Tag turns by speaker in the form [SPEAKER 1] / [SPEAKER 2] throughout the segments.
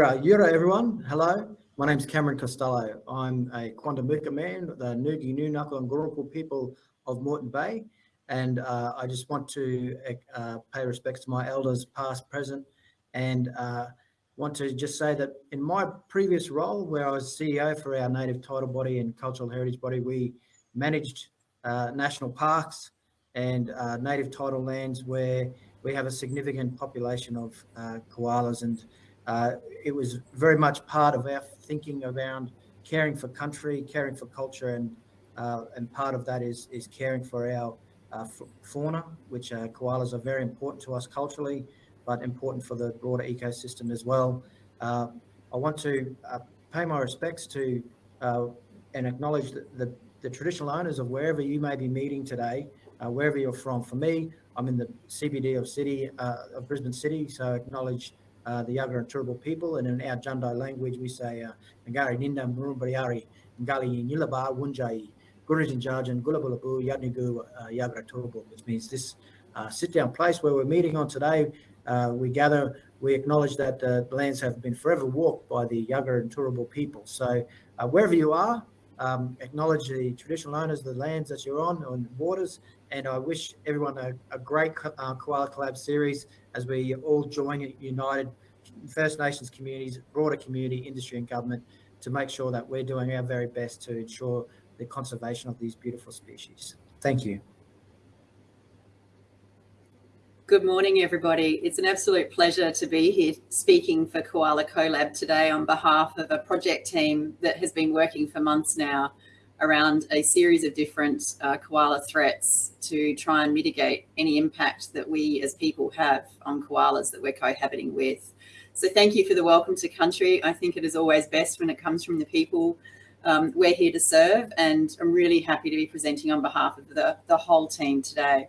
[SPEAKER 1] Yura, Yura everyone, hello. My name is Cameron Costello. I'm a Quandamooka man, the Ngugi Nunaka and Gurungal people of Moreton Bay. And uh, I just want to uh, pay respects to my elders, past, present, and uh, want to just say that in my previous role, where I was CEO for our native title body and cultural heritage body, we managed uh, national parks and uh, native title lands where we have a significant population of uh, koalas and uh, it was very much part of our thinking around caring for country, caring for culture, and uh, and part of that is is caring for our uh, fauna, which uh, koalas are very important to us culturally, but important for the broader ecosystem as well. Uh, I want to uh, pay my respects to and acknowledge the, the, the, traditional owners of wherever you may be meeting today, wherever you're from. For me, I'm in the CBD of city of Brisbane City, so acknowledge uh, the Yagara and Turrbal people. And in our Jundai language, we say uh, Ngari Ninda Murumbriari, Ngali Nilaba Wunjai, Gurujin Jarjan, Gulabulabu, Yadnigu, uh, Yagara Turrbal, which means this uh, sit down place where we're meeting on today. We gather, we acknowledge that the lands have been forever walked by the Yagara and Turrbal people. So wherever you are, um, acknowledge the traditional owners of the lands that you're on, and waters, and I wish everyone a, a great uh, Koala Collab series as we all join united First Nations communities, broader community, industry and government to make sure that we're doing our very best to ensure the conservation of these beautiful species. Thank you.
[SPEAKER 2] Good morning, everybody. It's an absolute pleasure to be here speaking for Koala CoLab today on behalf of a project team that has been working for months now around a series of different uh, koala threats to try and mitigate any impact that we as people have on koalas that we're cohabiting with. So thank you for the welcome to country. I think it is always best when it comes from the people um, we're here to serve and I'm really happy to be presenting on behalf of the, the whole team today.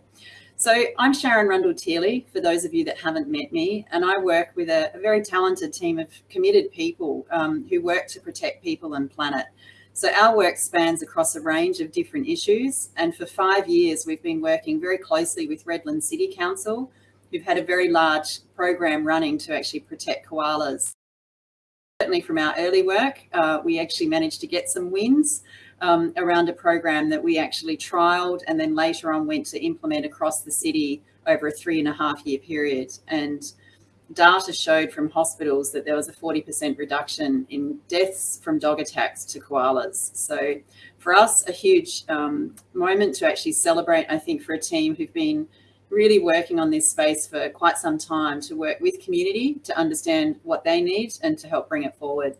[SPEAKER 2] So I'm Sharyn Rundle-Thiele, for those of you that haven't met me, and I work with a, a very talented team of committed people um, who work to protect people and planet. So our work spans across a range of different issues. And for five years, we've been working very closely with Redland City Council, who've had a very large program running to actually protect koalas. Certainly from our early work, uh, we actually managed to get some wins um, around a program that we actually trialed and then later on went to implement across the city over a three and a half year period. And data showed from hospitals that there was a 40% reduction in deaths from dog attacks to koalas. So for us, a huge um, moment to actually celebrate, I think, for a team who've been really working on this space for quite some time to work with community to understand what they need and to help bring it forward.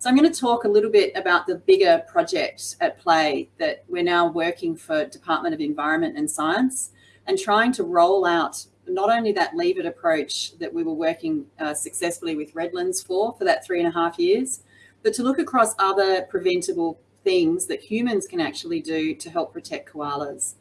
[SPEAKER 2] So I'm going to talk a little bit about the bigger project at play that we're now working for Department of Environment and Science and trying to roll out not only that it approach that we were working uh, successfully with Redlands for, for that three and a half years, but to look across other preventable things that humans can actually do to help protect koalas.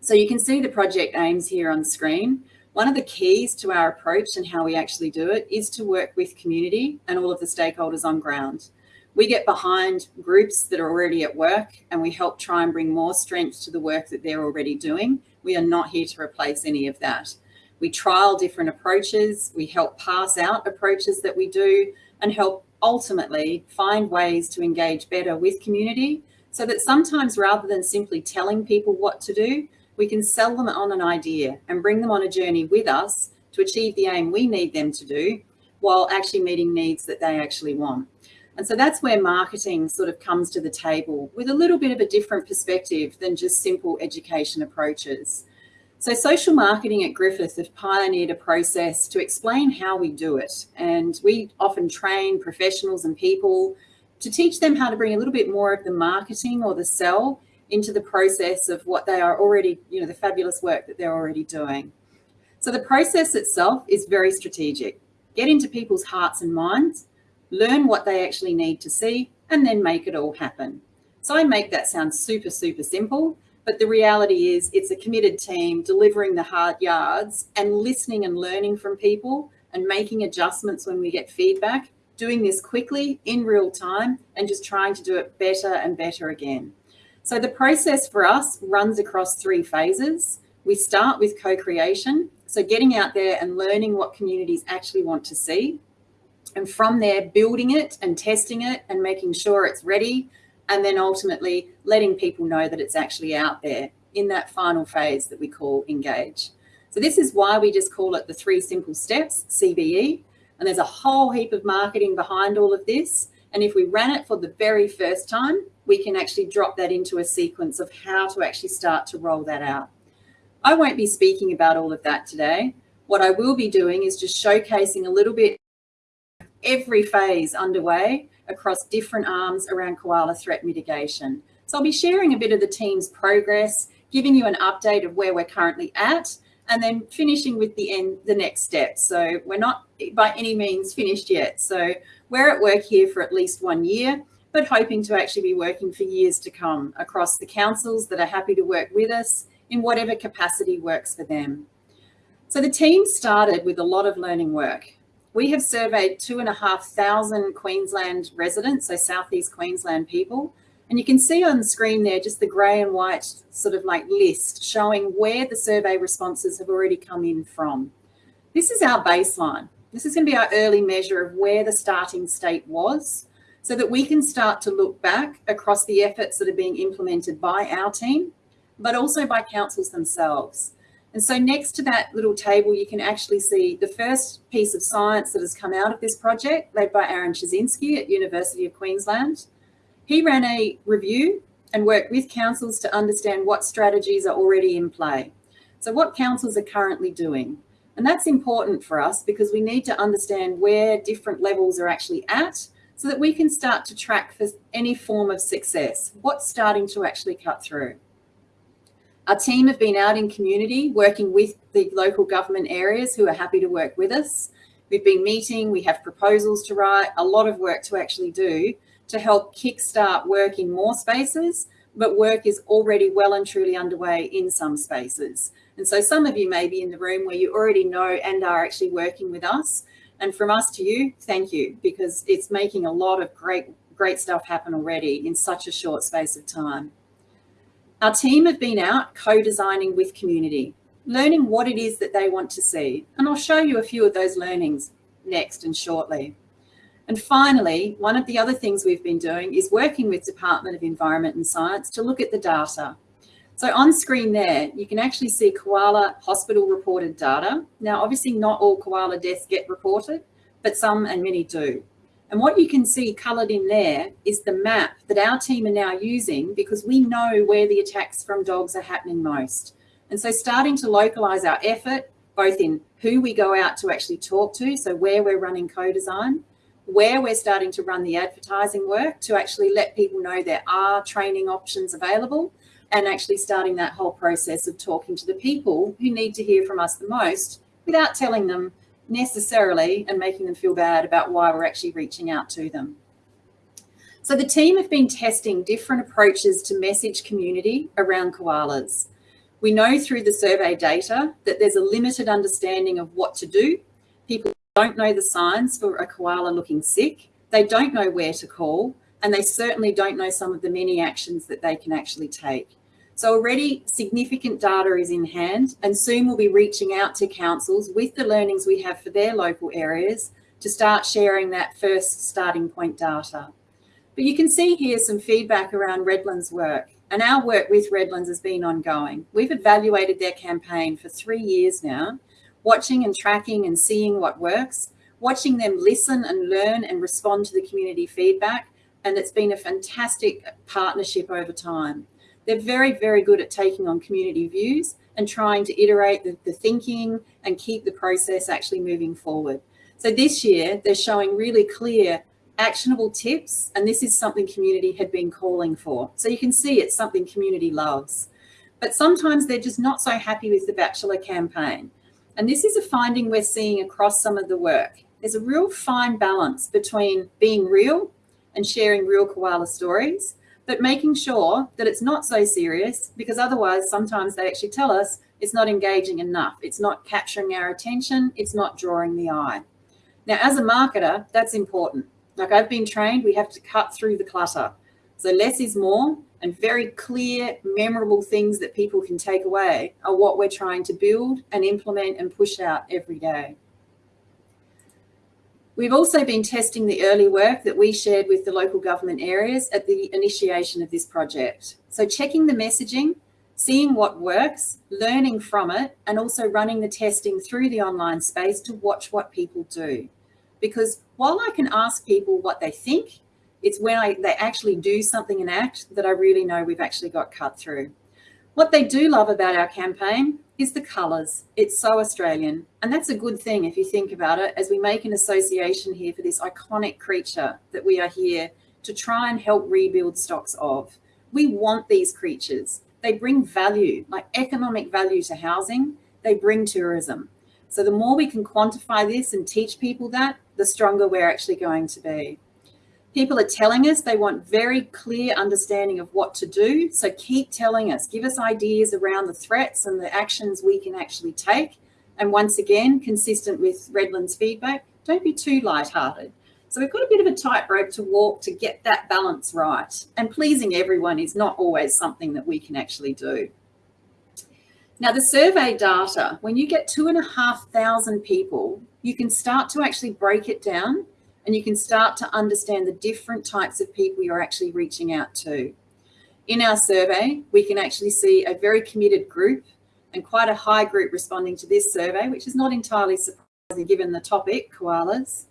[SPEAKER 2] So you can see the project aims here on screen. One of the keys to our approach and how we actually do it is to work with community and all of the stakeholders on ground. We get behind groups that are already at work and we help try and bring more strength to the work that they're already doing we are not here to replace any of that. We trial different approaches. We help pass out approaches that we do and help ultimately find ways to engage better with community so that sometimes rather than simply telling people what to do, we can sell them on an idea and bring them on a journey with us to achieve the aim we need them to do while actually meeting needs that they actually want. And so that's where marketing sort of comes to the table with a little bit of a different perspective than just simple education approaches. So social marketing at Griffith have pioneered a process to explain how we do it. And we often train professionals and people to teach them how to bring a little bit more of the marketing or the sell into the process of what they are already, you know, the fabulous work that they're already doing. So the process itself is very strategic. Get into people's hearts and minds learn what they actually need to see, and then make it all happen. So I make that sound super, super simple, but the reality is it's a committed team delivering the hard yards and listening and learning from people and making adjustments when we get feedback, doing this quickly in real time and just trying to do it better and better again. So the process for us runs across three phases. We start with co-creation, so getting out there and learning what communities actually want to see. And from there, building it and testing it and making sure it's ready. And then ultimately letting people know that it's actually out there in that final phase that we call engage. So this is why we just call it the three simple steps, CBE. And there's a whole heap of marketing behind all of this. And if we ran it for the very first time, we can actually drop that into a sequence of how to actually start to roll that out. I won't be speaking about all of that today. What I will be doing is just showcasing a little bit every phase underway across different arms around koala threat mitigation. So I'll be sharing a bit of the team's progress, giving you an update of where we're currently at, and then finishing with the end, the next step. So we're not by any means finished yet. So we're at work here for at least one year, but hoping to actually be working for years to come across the councils that are happy to work with us in whatever capacity works for them. So the team started with a lot of learning work. We have surveyed two and a half thousand Queensland residents, so Southeast Queensland people, and you can see on the screen there just the grey and white sort of like list showing where the survey responses have already come in from. This is our baseline. This is going to be our early measure of where the starting state was so that we can start to look back across the efforts that are being implemented by our team, but also by councils themselves. And so next to that little table, you can actually see the first piece of science that has come out of this project led by Aaron Ptaszynski at University of Queensland. He ran a review and worked with councils to understand what strategies are already in play. So what councils are currently doing. And that's important for us because we need to understand where different levels are actually at so that we can start to track for any form of success, what's starting to actually cut through. Our team have been out in community working with the local government areas who are happy to work with us. We've been meeting, we have proposals to write, a lot of work to actually do to help kickstart work in more spaces, but work is already well and truly underway in some spaces. And so some of you may be in the room where you already know and are actually working with us. And from us to you, thank you, because it's making a lot of great, great stuff happen already in such a short space of time. Our team have been out co-designing with community, learning what it is that they want to see. And I'll show you a few of those learnings next and shortly. And finally, one of the other things we've been doing is working with Department of Environment and Science to look at the data. So on screen there, you can actually see koala hospital reported data. Now, obviously not all koala deaths get reported, but some and many do. And what you can see coloured in there is the map that our team are now using because we know where the attacks from dogs are happening most. And so starting to localise our effort, both in who we go out to actually talk to, so where we're running co-design, where we're starting to run the advertising work to actually let people know there are training options available and actually starting that whole process of talking to the people who need to hear from us the most without telling them necessarily and making them feel bad about why we're actually reaching out to them. So the team have been testing different approaches to message community around koalas. We know through the survey data that there's a limited understanding of what to do. People don't know the signs for a koala looking sick. They don't know where to call, and they certainly don't know some of the many actions that they can actually take. So already significant data is in hand and soon we'll be reaching out to councils with the learnings we have for their local areas to start sharing that first starting point data. But you can see here some feedback around Redlands work and our work with Redlands has been ongoing. We've evaluated their campaign for three years now, watching and tracking and seeing what works, watching them listen and learn and respond to the community feedback. And it's been a fantastic partnership over time. They're very, very good at taking on community views and trying to iterate the, the thinking and keep the process actually moving forward. So this year, they're showing really clear actionable tips, and this is something community had been calling for. So you can see it's something community loves. But sometimes they're just not so happy with the Bachelor campaign. And this is a finding we're seeing across some of the work. There's a real fine balance between being real and sharing real koala stories but making sure that it's not so serious because otherwise sometimes they actually tell us it's not engaging enough. It's not capturing our attention. It's not drawing the eye. Now, as a marketer, that's important. Like I've been trained, we have to cut through the clutter. So less is more and very clear, memorable things that people can take away are what we're trying to build and implement and push out every day. We've also been testing the early work that we shared with the local government areas at the initiation of this project. So checking the messaging, seeing what works, learning from it, and also running the testing through the online space to watch what people do. Because while I can ask people what they think, it's when I, they actually do something and act that I really know we've actually got cut through. What they do love about our campaign is the colours. It's so Australian. And that's a good thing if you think about it, as we make an association here for this iconic creature that we are here to try and help rebuild stocks of. We want these creatures. They bring value, like economic value to housing. They bring tourism. So the more we can quantify this and teach people that, the stronger we're actually going to be. People are telling us they want very clear understanding of what to do. So keep telling us, give us ideas around the threats and the actions we can actually take. And once again, consistent with Redland's feedback, don't be too lighthearted. So we've got a bit of a tightrope to walk to get that balance right. And pleasing everyone is not always something that we can actually do. Now the survey data, when you get two and a half thousand people, you can start to actually break it down and you can start to understand the different types of people you're actually reaching out to. In our survey, we can actually see a very committed group and quite a high group responding to this survey, which is not entirely surprising given the topic, koalas.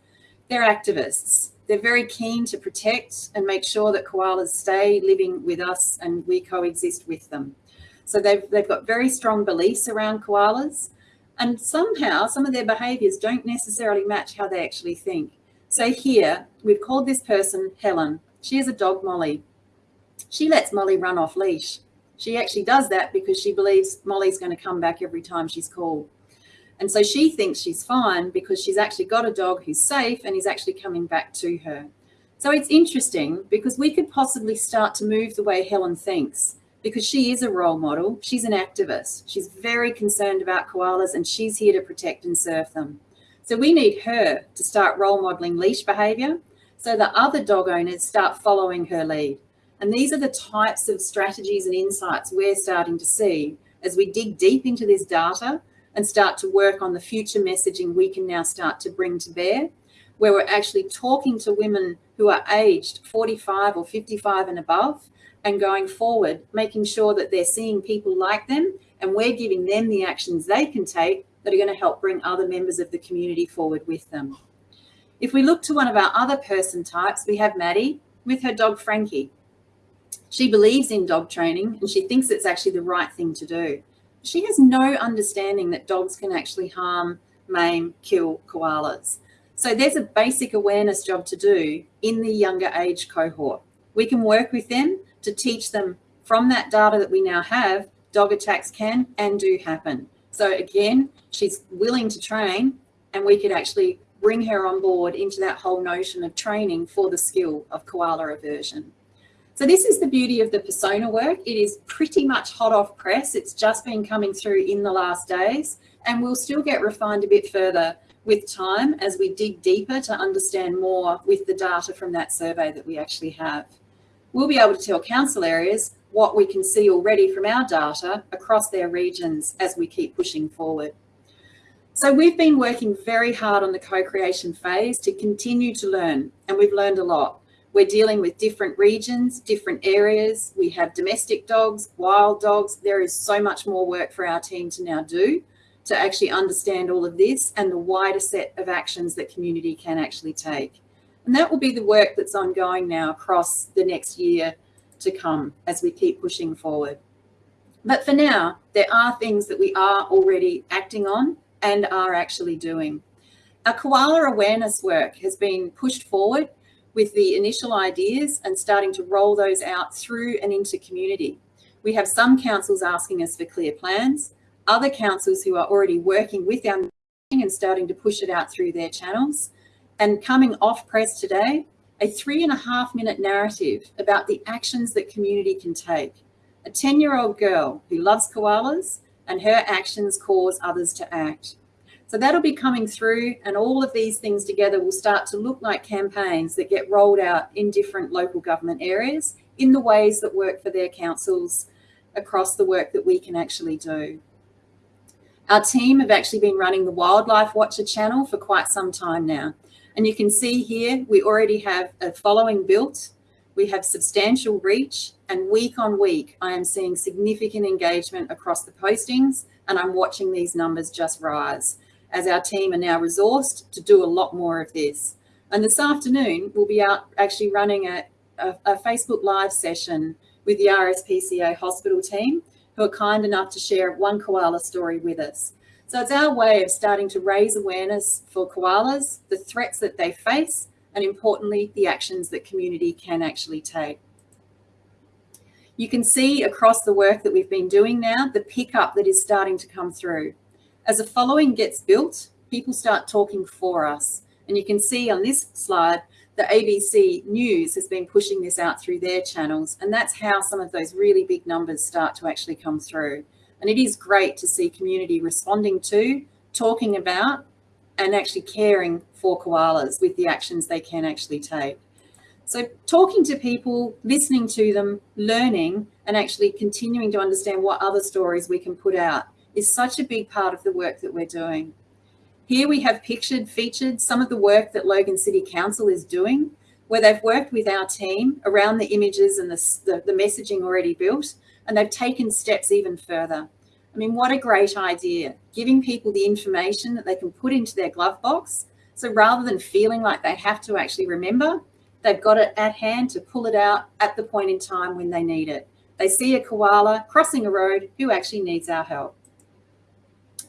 [SPEAKER 2] They're activists. They're very keen to protect and make sure that koalas stay living with us and we coexist with them. So they've, they've got very strong beliefs around koalas and somehow some of their behaviours don't necessarily match how they actually think. So here we've called this person Helen. She is a dog Molly. She lets Molly run off leash. She actually does that because she believes Molly's going to come back every time she's called. And so she thinks she's fine because she's actually got a dog who's safe and he's actually coming back to her. So it's interesting because we could possibly start to move the way Helen thinks because she is a role model. She's an activist. She's very concerned about koalas and she's here to protect and serve them. So we need her to start role modeling leash behavior so that other dog owners start following her lead. And these are the types of strategies and insights we're starting to see as we dig deep into this data and start to work on the future messaging we can now start to bring to bear, where we're actually talking to women who are aged 45 or 55 and above and going forward, making sure that they're seeing people like them and we're giving them the actions they can take that are going to help bring other members of the community forward with them. If we look to one of our other person types, we have Maddie with her dog Frankie. She believes in dog training and she thinks it's actually the right thing to do. She has no understanding that dogs can actually harm, maim, kill koalas. So there's a basic awareness job to do in the younger age cohort. We can work with them to teach them from that data that we now have, dog attacks can and do happen. So again, she's willing to train and we could actually bring her on board into that whole notion of training for the skill of koala aversion. So this is the beauty of the persona work. It is pretty much hot off press. It's just been coming through in the last days and we'll still get refined a bit further with time as we dig deeper to understand more with the data from that survey that we actually have. We'll be able to tell council areas what we can see already from our data across their regions as we keep pushing forward. So we've been working very hard on the co-creation phase to continue to learn, and we've learned a lot. We're dealing with different regions, different areas. We have domestic dogs, wild dogs. There is so much more work for our team to now do to actually understand all of this and the wider set of actions that community can actually take. And that will be the work that's ongoing now across the next year to come as we keep pushing forward. But for now, there are things that we are already acting on and are actually doing. Our koala awareness work has been pushed forward with the initial ideas and starting to roll those out through and into community. We have some councils asking us for clear plans, other councils who are already working with our and starting to push it out through their channels. And coming off press today, a three and a half minute narrative about the actions that community can take. A 10 year old girl who loves koalas and her actions cause others to act. So that'll be coming through and all of these things together will start to look like campaigns that get rolled out in different local government areas in the ways that work for their councils across the work that we can actually do. Our team have actually been running the Wildlife Watcher channel for quite some time now. And you can see here, we already have a following built, we have substantial reach, and week on week, I am seeing significant engagement across the postings, and I'm watching these numbers just rise as our team are now resourced to do a lot more of this. And this afternoon, we'll be out actually running a, a, a Facebook Live session with the RSPCA hospital team who are kind enough to share one koala story with us. So it's our way of starting to raise awareness for koalas, the threats that they face, and importantly, the actions that community can actually take. You can see across the work that we've been doing now, the pickup that is starting to come through. As a following gets built, people start talking for us. And you can see on this slide, the ABC News has been pushing this out through their channels. And that's how some of those really big numbers start to actually come through. And it is great to see community responding to, talking about, and actually caring for koalas with the actions they can actually take. So talking to people, listening to them, learning, and actually continuing to understand what other stories we can put out is such a big part of the work that we're doing. Here we have pictured, featured some of the work that Logan City Council is doing, where they've worked with our team around the images and the, the, the messaging already built, and they've taken steps even further. I mean, what a great idea, giving people the information that they can put into their glove box. So rather than feeling like they have to actually remember, they've got it at hand to pull it out at the point in time when they need it. They see a koala crossing a road who actually needs our help.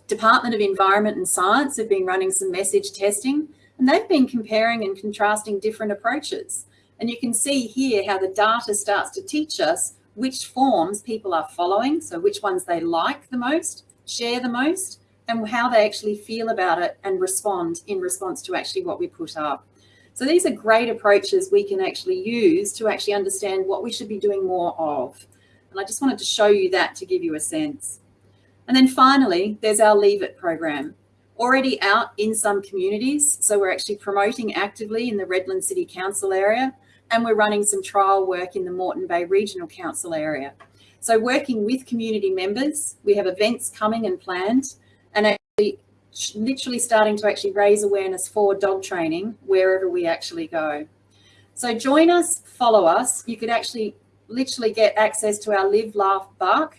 [SPEAKER 2] Department of Environment and Science have been running some message testing and they've been comparing and contrasting different approaches. And you can see here how the data starts to teach us which forms people are following, so which ones they like the most, share the most, and how they actually feel about it and respond in response to actually what we put up. So these are great approaches we can actually use to actually understand what we should be doing more of. And I just wanted to show you that to give you a sense. And then finally, there's our Leave It program, already out in some communities. So we're actually promoting actively in the Redland City Council area, and we're running some trial work in the Moreton Bay Regional Council area. So working with community members, we have events coming and planned, and actually literally starting to actually raise awareness for dog training wherever we actually go. So join us, follow us. You could actually literally get access to our Live, Laugh, Bark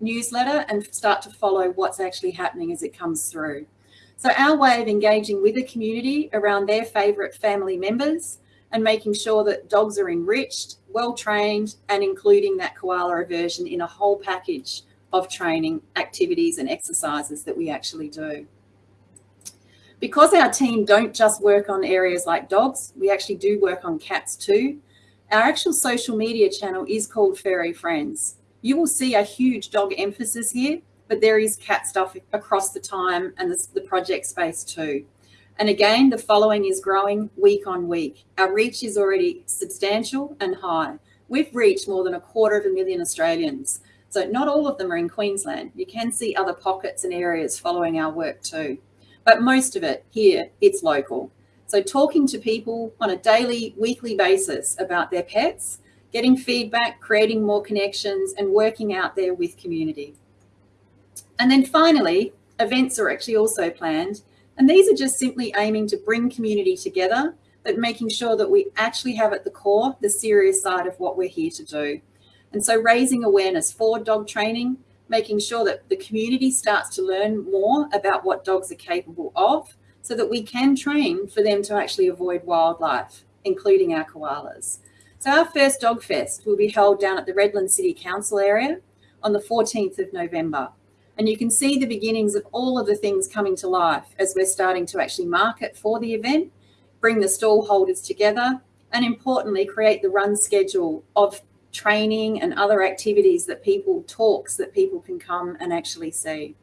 [SPEAKER 2] newsletter and start to follow what's actually happening as it comes through. So our way of engaging with the community around their favourite family members and making sure that dogs are enriched, well trained and including that koala aversion in a whole package of training activities and exercises that we actually do. Because our team don't just work on areas like dogs, we actually do work on cats too. Our actual social media channel is called Furry Friends. You will see a huge dog emphasis here, but there is cat stuff across the time and the, the project space too. And again, the following is growing week on week. Our reach is already substantial and high. We've reached more than a quarter of a million Australians. So not all of them are in Queensland. You can see other pockets and areas following our work too. But most of it here, it's local. So talking to people on a daily, weekly basis about their pets getting feedback, creating more connections and working out there with community. And then finally, events are actually also planned. And these are just simply aiming to bring community together, but making sure that we actually have at the core the serious side of what we're here to do. And so raising awareness for dog training, making sure that the community starts to learn more about what dogs are capable of so that we can train for them to actually avoid wildlife, including our koalas. So our first Dog Fest will be held down at the Redland City Council area on the 14th of November. And you can see the beginnings of all of the things coming to life as we're starting to actually market for the event, bring the stall holders together, and importantly, create the run schedule of training and other activities that people, talks that people can come and actually see.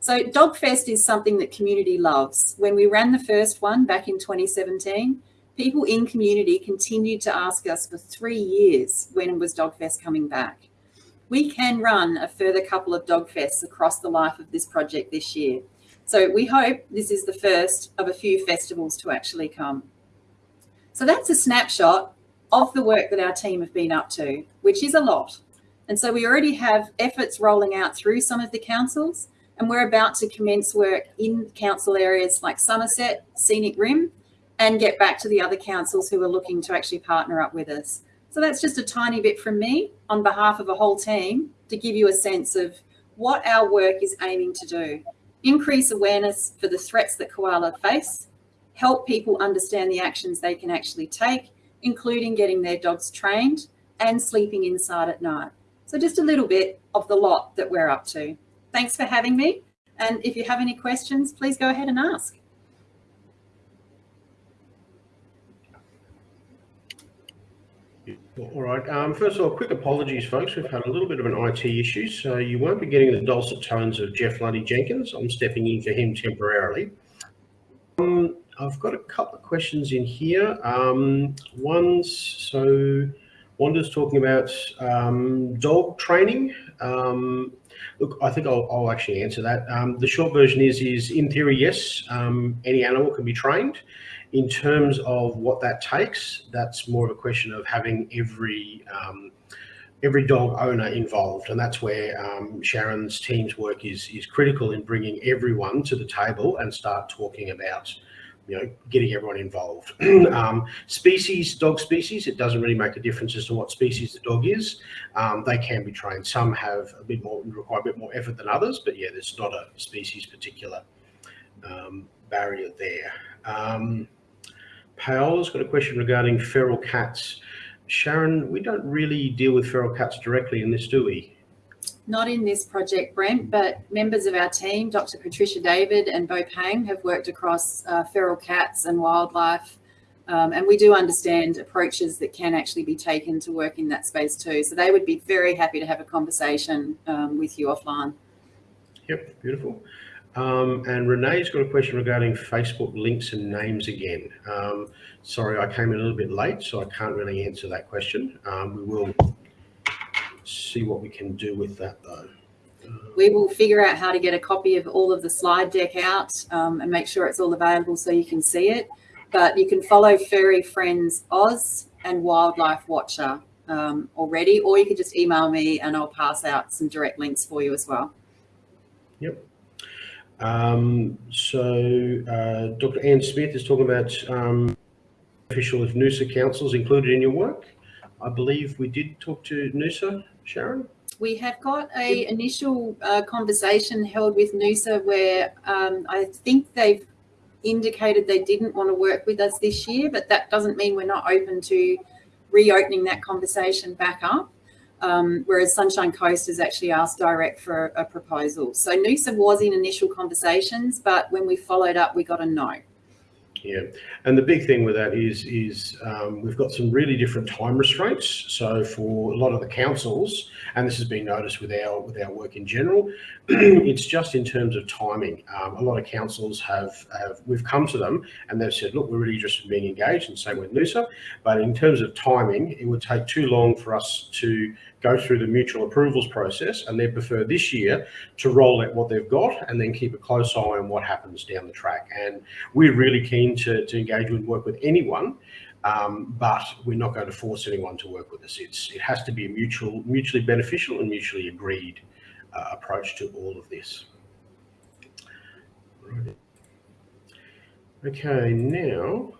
[SPEAKER 2] So Dogfest is something that community loves. When we ran the first one back in 2017, people in community continued to ask us for three years when was Dogfest coming back. We can run a further couple of Dogfests across the life of this project this year. So we hope this is the first of a few festivals to actually come. So that's a snapshot of the work that our team have been up to, which is a lot. And so we already have efforts rolling out through some of the councils, and we're about to commence work in council areas like Somerset, Scenic Rim, and get back to the other councils who are looking to actually partner up with us. So that's just a tiny bit from me on behalf of a whole team to give you a sense of what our work is aiming to do. Increase awareness for the threats that koala face, help people understand the actions they can actually take, including getting their dogs trained and sleeping inside at night. So just a little bit of the lot that we're up to. Thanks for having me. And if you have any questions, please go ahead and ask.
[SPEAKER 3] All right. Um, first of all, quick apologies, folks. We've had a little bit of an IT issue, so you won't be getting the dulcet tones of Jeff Lundy Jenkins. I'm stepping in for him temporarily. Um, I've got a couple of questions in here. Um, one's so Wanda's talking about um, dog training. Um, look, I think I'll, I'll actually answer that. Um, the short version is, is in theory, yes, any animal can be trained. In terms of what that takes, that's more of a question of having every um, every dog owner involved, and that's where um, Sharyn's team's work is is critical in bringing everyone to the table and start talking about you know, getting everyone involved. um, species, dog species, it doesn't really make a difference as to what species the dog is. Um, they can be trained. Some have a bit more, require a bit more effort than others, but yeah, there's not a species particular um, barrier there. Paola's got a question regarding feral cats. Sharyn, we don't really deal with feral cats directly in this, do we?
[SPEAKER 2] Not in this project, Brent, but members of our team, Dr. Patricia David and Bo Pang, have worked across uh, feral cats and wildlife. Um, and we do understand approaches that can actually be taken to work in that space too. So they would be very happy to have a conversation um, with you offline.
[SPEAKER 3] Yep, beautiful. Um, and Renee's got a question regarding Facebook links and names again. Um, sorry, I came in a little bit late, so I can't really answer that question. Um, we will see what we can do with that though.
[SPEAKER 2] We will figure out how to get a copy of all of the slide deck out um, and make sure it's all available so you can see it. But you can follow Furry Friends Oz and Wildlife Watcher um, already, or you can just email me and I'll pass out some direct links for you as well.
[SPEAKER 3] Yep. Um, so uh, Dr. Ann Smith is talking about um, official if Noosa councils included in your work. I believe we did talk to Noosa Sharyn?
[SPEAKER 2] We have got a initial uh, conversation held with Noosa where um, I think they've indicated they didn't want to work with us this year, but that doesn't mean we're not open to reopening that conversation back up. Um, whereas Sunshine Coast has actually asked direct for a proposal. So Noosa was in initial conversations, but when we followed up, we got a no.
[SPEAKER 3] Yeah, and the big thing with that is is um, we've got some really different time restraints. So for a lot of the councils, and this has been noticed with our with our work in general, it's just in terms of timing. Um, a lot of councils have have we've come to them and they've said, look, we're really interested in being engaged, and same with Noosa. But in terms of timing, it would take too long for us to go through the mutual approvals process and they prefer this year to roll out what they've got and then keep a close eye on what happens down the track. And we're really keen to, to engage and work with anyone, um, but we're not going to force anyone to work with us. It's, it has to be a mutual, mutually beneficial and mutually agreed uh, approach to all of this. Okay, now,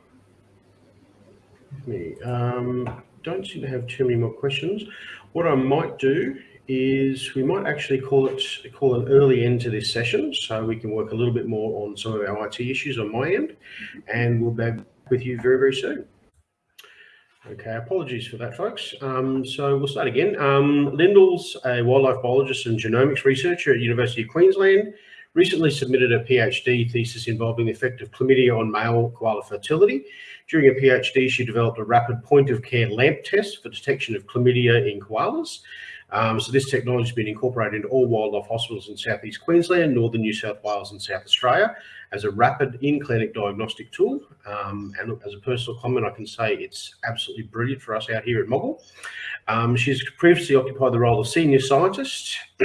[SPEAKER 3] me, um, don't seem to have too many more questions. What I might do is we might actually call it call an early end to this session so we can work a little bit more on some of our IT issues on my end and we'll be back with you very, very soon. Okay, apologies for that, folks. Um, so we'll start again. Um, Lyndall's a wildlife biologist and genomics researcher at University of Queensland, recently submitted a PhD thesis involving the effect of chlamydia on male koala fertility. During her PhD, she developed a rapid point of care LAMP test for detection of chlamydia in koalas. Um, so this technology has been incorporated into all wildlife hospitals in southeast Queensland, northern New South Wales and South Australia as a rapid in-clinic diagnostic tool. Um, and as a personal comment, I can say it's absolutely brilliant for us out here at Moggill. Um, she's previously occupied the role of senior scientist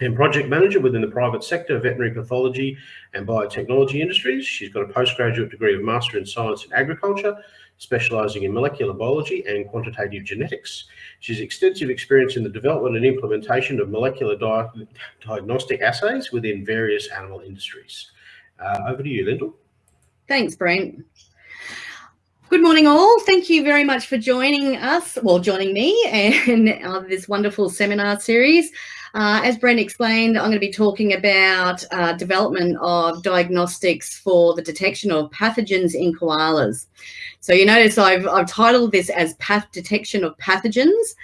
[SPEAKER 3] and project manager within the private sector, veterinary pathology and biotechnology industries. She's got a postgraduate degree of Master in Science in Agriculture. specialising in molecular biology and quantitative genetics. She's extensive experience in the development and implementation of molecular di diagnostic assays within various animal industries. Uh, over to you, Lyndall.
[SPEAKER 4] Thanks, Brent. Good morning, all. Thank you very much for joining us, well, joining me and uh, this wonderful seminar series. Uh, as Brent explained, I'm going to be talking about uh, development of diagnostics for the detection of pathogens in koalas. So you notice I've, I've titled this as path detection of pathogens.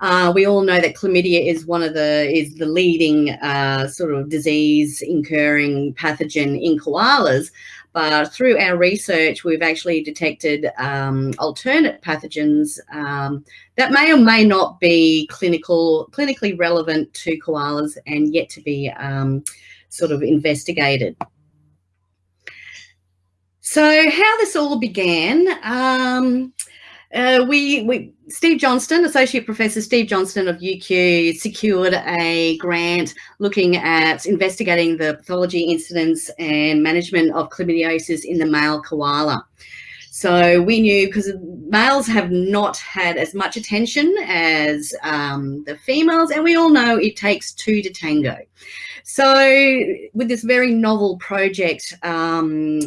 [SPEAKER 4] Uh, we all know that chlamydia is one of the is the leading uh, sort of disease incurring pathogen in koalas. But through our research, we've actually detected um, alternate pathogens um, that may or may not be clinical, clinically relevant to koalas and yet to be um, sort of investigated. So how this all began, um, uh, we, we, Steve Johnston, Associate Professor Steve Johnston of UQ secured a grant looking at investigating the pathology incidence and management of chlamydiosis in the male koala. So we knew because males have not had as much attention as um, the females, and we all know it takes two to tango. So with this very novel project, um,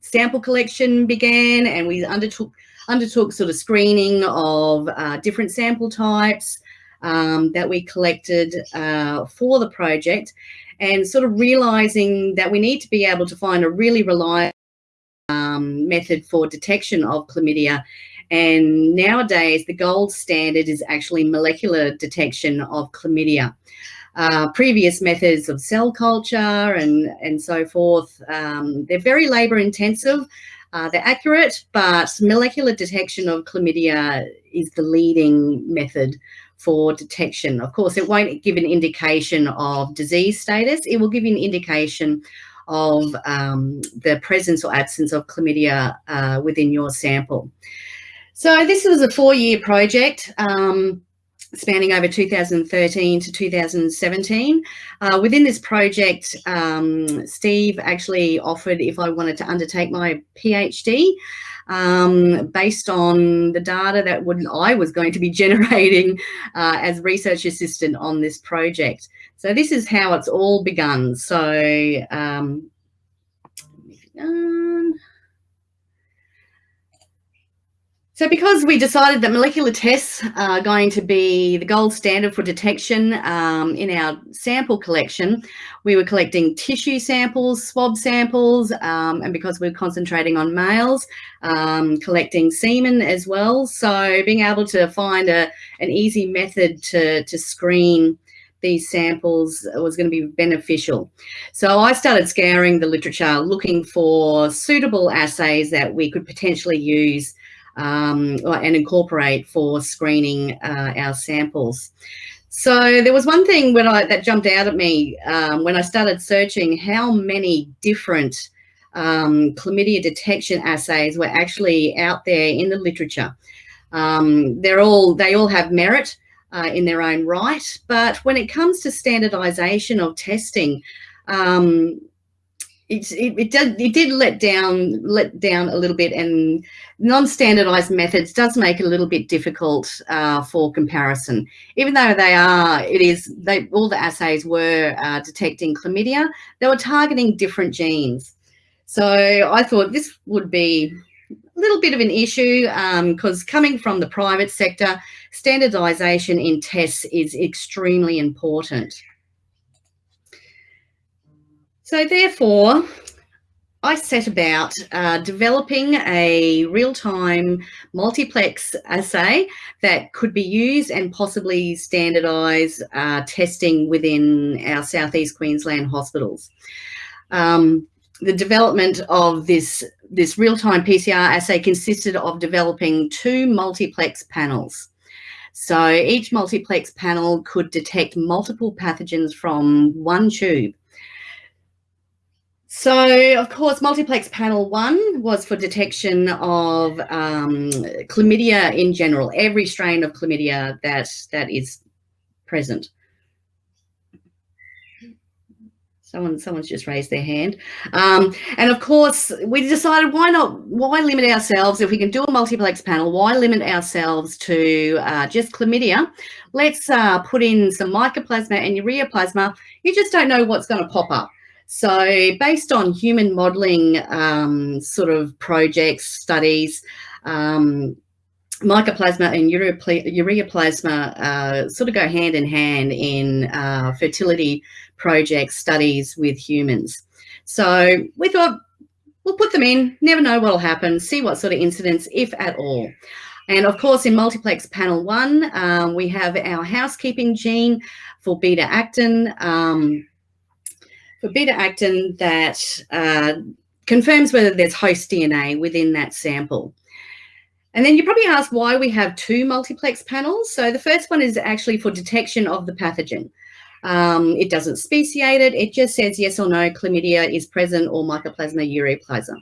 [SPEAKER 4] sample collection began and we undertook undertook sort of screening of uh, different sample types um, that we collected uh, for the project and sort of realizing that we need to be able to find a really reliable um, method for detection of chlamydia. And nowadays, the gold standard is actually molecular detection of chlamydia. Uh, previous methods of cell culture and, and so forth, um, they're very labor intensive. Uh, they're accurate, but molecular detection of chlamydia is the leading method for detection. Of course, it won't give an indication of disease status. It will give you an indication of um, the presence or absence of chlamydia uh, within your sample. So this was a four-year project. Um, spanning over 2013 to 2017. Uh, within this project, um, Steve actually offered if I wanted to undertake my PhD um, based on the data that would, I was going to be generating uh, as research assistant on this project. So this is how it's all begun. So um, So because we decided that molecular tests are going to be the gold standard for detection um, in our sample collection, we were collecting tissue samples, swab samples, um, and because we're concentrating on males, um, collecting semen as well. So being able to find a, an easy method to, to screen these samples was going to be beneficial. So I started scouring the literature looking for suitable assays that we could potentially use um, and incorporate for screening uh, our samples. So there was one thing when I, that jumped out at me um, when I started searching how many different um, chlamydia detection assays were actually out there in the literature. Um, they're all, they all have merit uh, in their own right, but when it comes to standardization of testing, um, it, it, it, did, it did let down let down a little bit and non-standardized methods does make it a little bit difficult uh, for comparison. Even though they are it is they all the assays were uh, detecting chlamydia they were targeting different genes. So i thought this would be a little bit of an issue because um, coming from the private sector standardization in tests is extremely important so therefore, I set about uh, developing a real-time multiplex assay that could be used and possibly standardise uh, testing within our Southeast Queensland hospitals. Um, the development of this, this real-time PCR assay consisted of developing two multiplex panels. So each multiplex panel could detect multiple pathogens from one tube. So, of course, multiplex panel one was for detection of um, chlamydia in general, every strain of chlamydia that, that is present. Someone, someone's just raised their hand. Um, and of course, we decided why not, why limit ourselves if we can do a multiplex panel, why limit ourselves to uh, just chlamydia? Let's uh, put in some mycoplasma and ureaplasma. You just don't know what's going to pop up. So based on human modeling um, sort of projects, studies, um, mycoplasma and ureaplasma uh, sort of go hand in hand in uh, fertility project studies with humans. So we thought we'll put them in, never know what will happen, see what sort of incidents, if at all. And of course, in multiplex panel one, um, we have our housekeeping gene for beta actin. Um, for beta actin that uh, confirms whether there's host DNA within that sample. And then you probably ask why we have two multiplex panels. So the first one is actually for detection of the pathogen. Um, it doesn't speciate it. It just says yes or no, chlamydia is present or mycoplasma ureaplasma.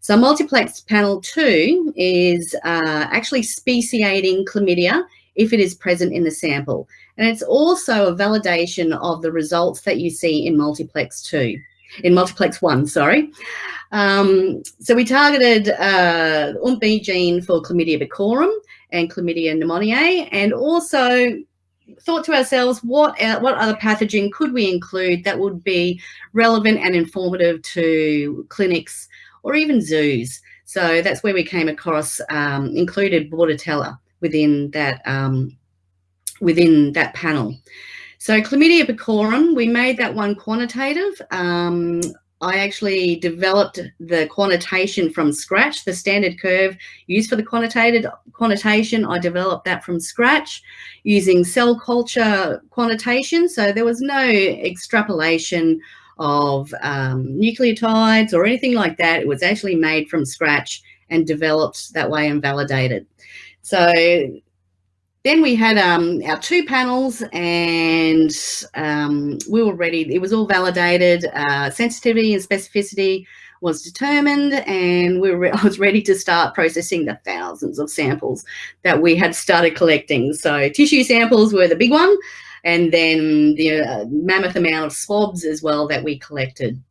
[SPEAKER 4] So multiplex panel two is uh, actually speciating chlamydia if it is present in the sample. And it's also a validation of the results that you see in multiplex two, in multiplex one, sorry. Um, so we targeted uh, UMP gene for chlamydia pecorum and chlamydia pneumoniae, and also thought to ourselves, what, uh, what other pathogen could we include that would be relevant and informative to clinics or even zoos? So that's where we came across, um, included Bordetella within that, um, within that panel. So chlamydia pecorum, we made that one quantitative. Um, I actually developed the quantitation from scratch, the standard curve used for the quantitated quantitation. I developed that from scratch using cell culture quantitation. So there was no extrapolation of um, nucleotides or anything like that. It was actually made from scratch and developed that way and validated. So then we had um, our two panels and um, we were ready. It was all validated. Uh, sensitivity and specificity was determined and we were, I was ready to start processing the thousands of samples that we had started collecting. So tissue samples were the big one and then the uh, mammoth amount of swabs as well that we collected.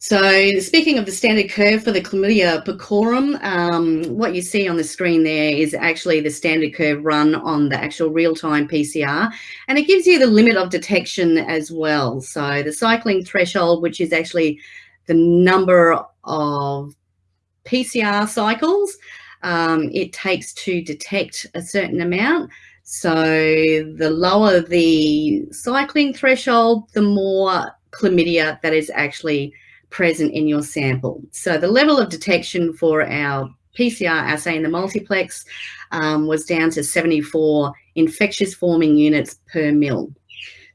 [SPEAKER 4] So speaking of the standard curve for the chlamydia pecorum, um, what you see on the screen there is actually the standard curve run on the actual real-time PCR, and it gives you the limit of detection as well. So the cycling threshold, which is actually the number of PCR cycles um, it takes to detect a certain amount. So the lower the cycling threshold, the more chlamydia that is actually present in your sample. So the level of detection for our PCR assay in the multiplex um, was down to 74 infectious forming units per mil.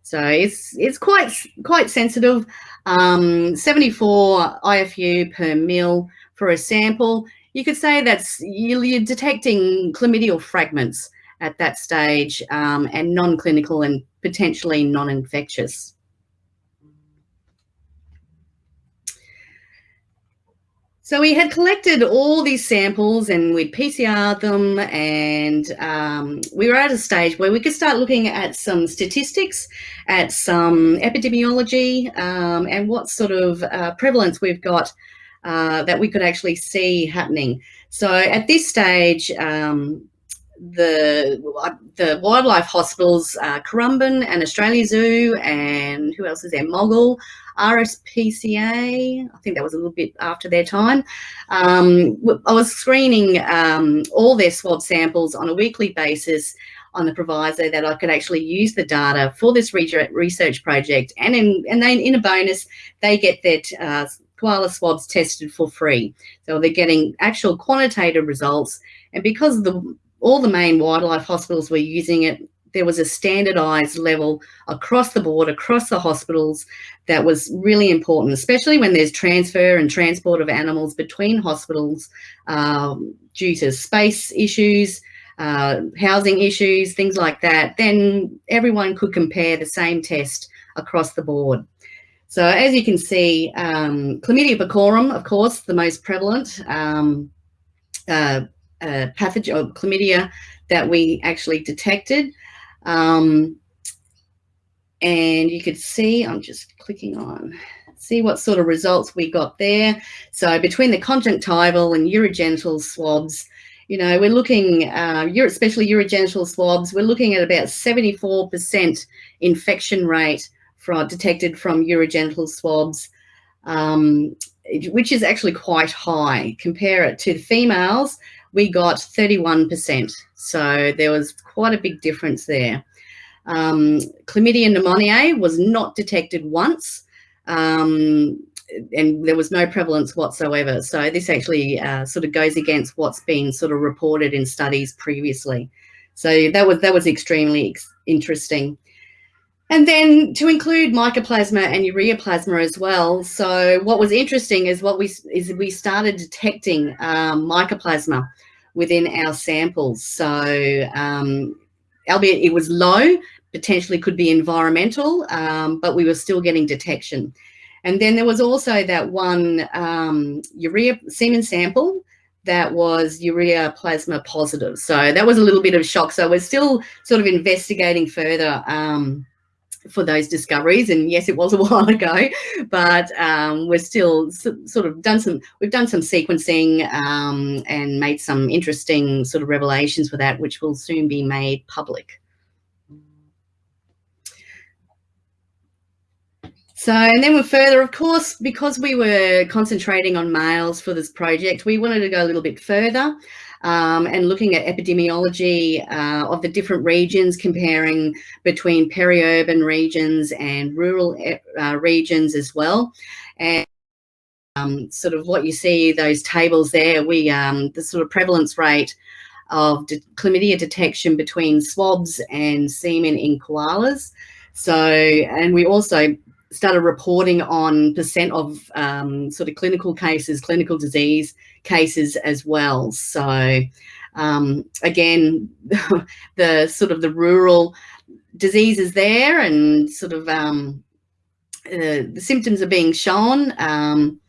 [SPEAKER 4] So it's it's quite quite sensitive. Um, 74 IFU per mil for a sample. You could say that's you're detecting chlamydial fragments at that stage um, and non-clinical and potentially non-infectious. So we had collected all these samples and we'd PCR them and um, we were at a stage where we could start looking at some statistics, at some epidemiology um, and what sort of uh, prevalence we've got uh, that we could actually see happening. So at this stage, um, the the wildlife hospitals, uh, Currumbin and Australia Zoo, and who else is there? Moggill, RSPCA. I think that was a little bit after their time. Um, I was screening um, all their swab samples on a weekly basis on the proviso that I could actually use the data for this research project, and in and then in a bonus, they get their uh, koala swabs tested for free. So they're getting actual quantitative results, and because of the all the main wildlife hospitals were using it. There was a standardized level across the board, across the hospitals that was really important, especially when there's transfer and transport of animals between hospitals um, due to space issues, uh, housing issues, things like that, then everyone could compare the same test across the board. So as you can see, um, chlamydia pecorum, of course, the most prevalent um, uh, pathogen or chlamydia that we actually detected. Um, and you could see, I'm just clicking on, see what sort of results we got there. So between the conjunctival and urogenital swabs, you know, we're looking, uh, especially urogenital swabs, we're looking at about 74% infection rate for, detected from urogenital swabs, um, which is actually quite high. Compare it to females, we got 31%. So there was quite a big difference there. Um, chlamydia pneumoniae was not detected once. Um, and there was no prevalence whatsoever. So this actually uh, sort of goes against what's been sort of reported in studies previously. So that was that was extremely ex interesting. And then to include mycoplasma and ureaplasma as well. So what was interesting is what we is we started detecting um, mycoplasma within our samples. So um, albeit it was low, potentially could be environmental, um, but we were still getting detection. And then there was also that one um, urea semen sample that was ureaplasma positive. So that was a little bit of shock. So we're still sort of investigating further um, for those discoveries. And yes, it was a while ago, but um, we're still sort of done some, we've done some sequencing um, and made some interesting sort of revelations for that, which will soon be made public. So, and then we're further, of course, because we were concentrating on males for this project, we wanted to go a little bit further um, and looking at epidemiology uh, of the different regions, comparing between peri-urban regions and rural uh, regions as well. And um, sort of what you see, those tables there, we um, the sort of prevalence rate of de chlamydia detection between swabs and semen in koalas. So, and we also started reporting on percent of um, sort of clinical cases, clinical disease cases as well. So um, again, the sort of the rural diseases there and sort of um, uh, the symptoms are being shown, um,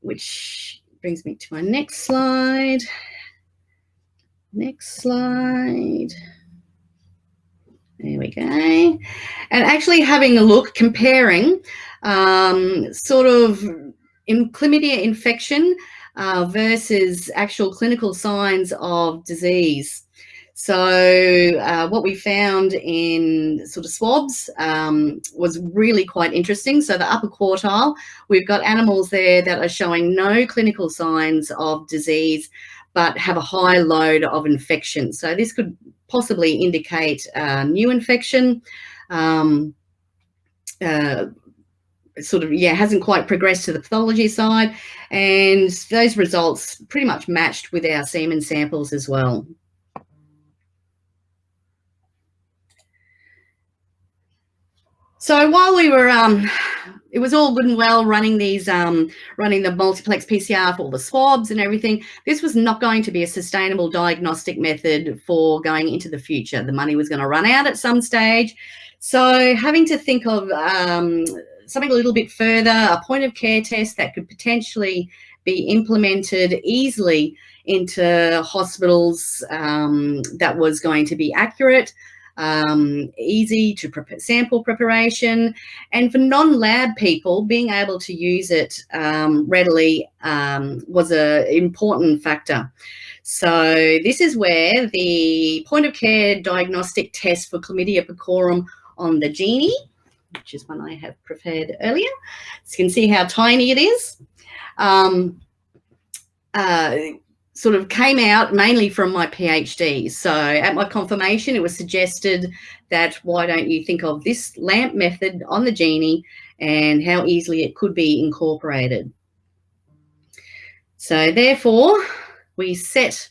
[SPEAKER 4] which brings me to my next slide. Next slide. There we go. And actually having a look, comparing um, sort of in chlamydia infection uh, versus actual clinical signs of disease. So uh, what we found in sort of swabs um, was really quite interesting. So the upper quartile, we've got animals there that are showing no clinical signs of disease, but have a high load of infection. So this could possibly indicate uh, new infection. Um, uh, sort of, yeah, hasn't quite progressed to the pathology side. And those results pretty much matched with our semen samples as well. So while we were um, it was all good and well running these, um, running the multiplex PCR for the swabs and everything. This was not going to be a sustainable diagnostic method for going into the future. The money was going to run out at some stage. So having to think of um, something a little bit further, a point of care test that could potentially be implemented easily into hospitals um, that was going to be accurate, um, easy to sample preparation, and for non-lab people, being able to use it um, readily um, was an important factor. So this is where the point of care diagnostic test for chlamydia pecorum on the Genie, which is one I have prepared earlier. So you can see how tiny it is. Um, uh, sort of came out mainly from my PhD. So at my confirmation, it was suggested that why don't you think of this LAMP method on the Genie and how easily it could be incorporated. So therefore, we set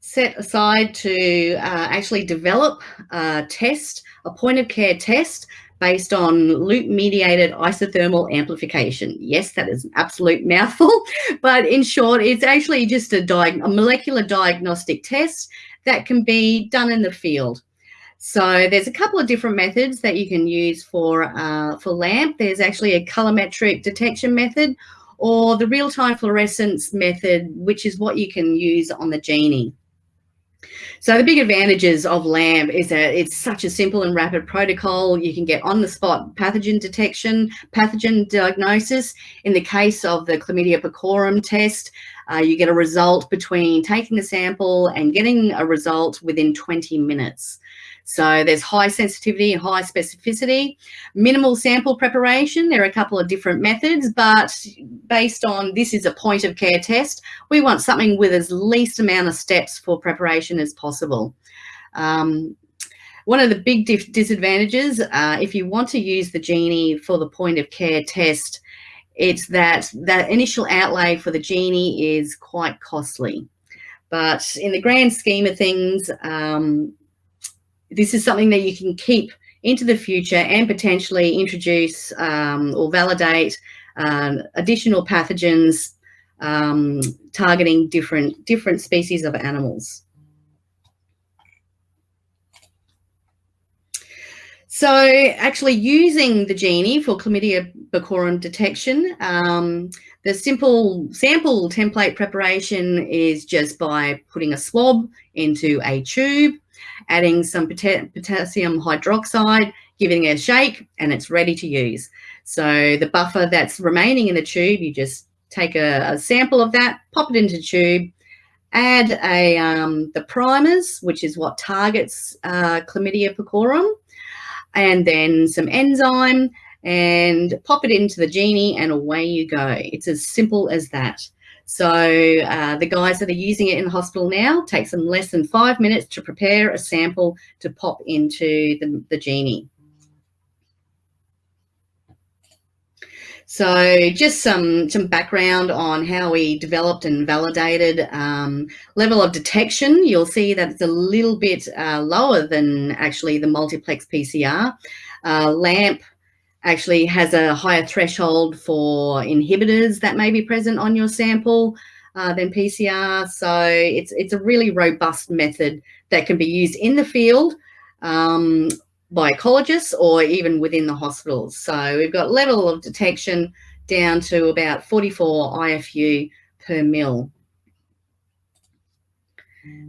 [SPEAKER 4] set aside to uh, actually develop a test, a point of care test based on loop mediated isothermal amplification. Yes, that is an absolute mouthful, but in short, it's actually just a, a, molecular diagnostic test that can be done in the field. So there's a couple of different methods that you can use for, uh, for LAMP. There's actually a colorimetric detection method or the real-time fluorescence method, which is what you can use on the Genie. So the big advantages of LAMP is that it's such a simple and rapid protocol. You can get on the spot pathogen detection, pathogen diagnosis. In the case of the chlamydia pecorum test, uh, you get a result between taking the sample and getting a result within 20 minutes. So there's high sensitivity and high specificity, minimal sample preparation. There are a couple of different methods, but based on this is a point of care test, we want something with as least amount of steps for preparation as possible. Um, one of the big disadvantages, uh, if you want to use the Genie for the point of care test, it's that that initial outlay for the Genie is quite costly. But in the grand scheme of things, um, this is something that you can keep into the future and potentially introduce um, or validate uh, additional pathogens um, targeting different different species of animals. So actually using the Genie for chlamydia pecorum detection, um, the simple sample template preparation is just by putting a swab into a tube adding some potassium hydroxide, giving it a shake, and it's ready to use. So the buffer that's remaining in the tube, you just take a, a sample of that, pop it into the tube, add a um, the primers, which is what targets uh, chlamydia pecorum, and then some enzyme, and pop it into the genie, and away you go. It's as simple as that. So uh, the guys that are using it in the hospital now takes them less than five minutes to prepare a sample to pop into the, the Genie. So just some, some background on how we developed and validated um, level of detection. You'll see that it's a little bit uh, lower than actually the multiplex PCR. Uh, LAMP actually has a higher threshold for inhibitors that may be present on your sample uh, than PCR. So it's, it's a really robust method that can be used in the field um, by ecologists or even within the hospitals. So we've got level of detection down to about 44 IFU per mil.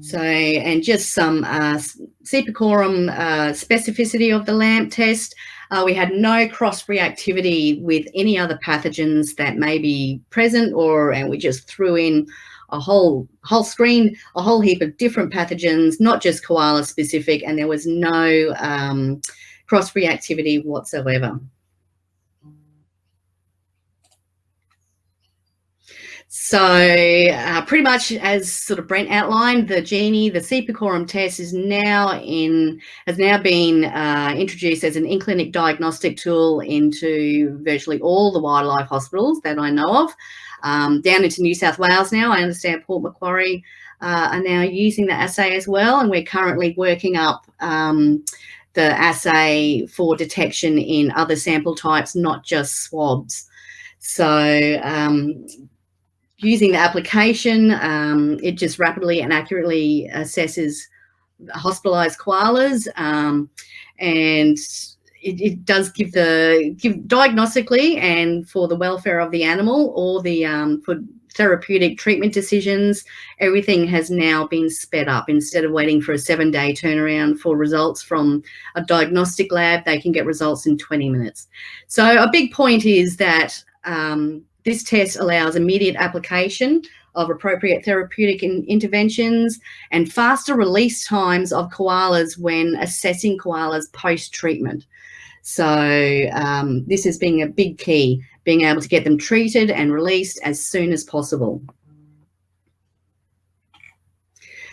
[SPEAKER 4] So, and just some uh, C. pecorum uh, specificity of the LAMP test. Uh, we had no cross reactivity with any other pathogens that may be present or, and we just threw in a whole whole screen, a whole heap of different pathogens, not just koala specific, and there was no um, cross reactivity whatsoever. So uh, pretty much as sort of Brent outlined, the Genie, the C. pecorum test is now in, has now been uh, introduced as an in-clinic diagnostic tool into virtually all the wildlife hospitals that I know of. Um, down into New South Wales now, I understand Port Macquarie uh, are now using the assay as well. And we're currently working up um, the assay for detection in other sample types, not just swabs. So um, using the application, um, it just rapidly and accurately assesses hospitalized koalas um, and it, it, does give the give diagnostically and for the welfare of the animal or the um, for therapeutic treatment decisions everything has now been sped up. Instead of waiting for a seven day turnaround for results from a diagnostic lab they can get results in 20 minutes. So a big point is that um, this test allows immediate application of appropriate therapeutic in interventions and faster release times of koalas when assessing koalas post-treatment. So um, this is being a big key, being able to get them treated and released as soon as possible.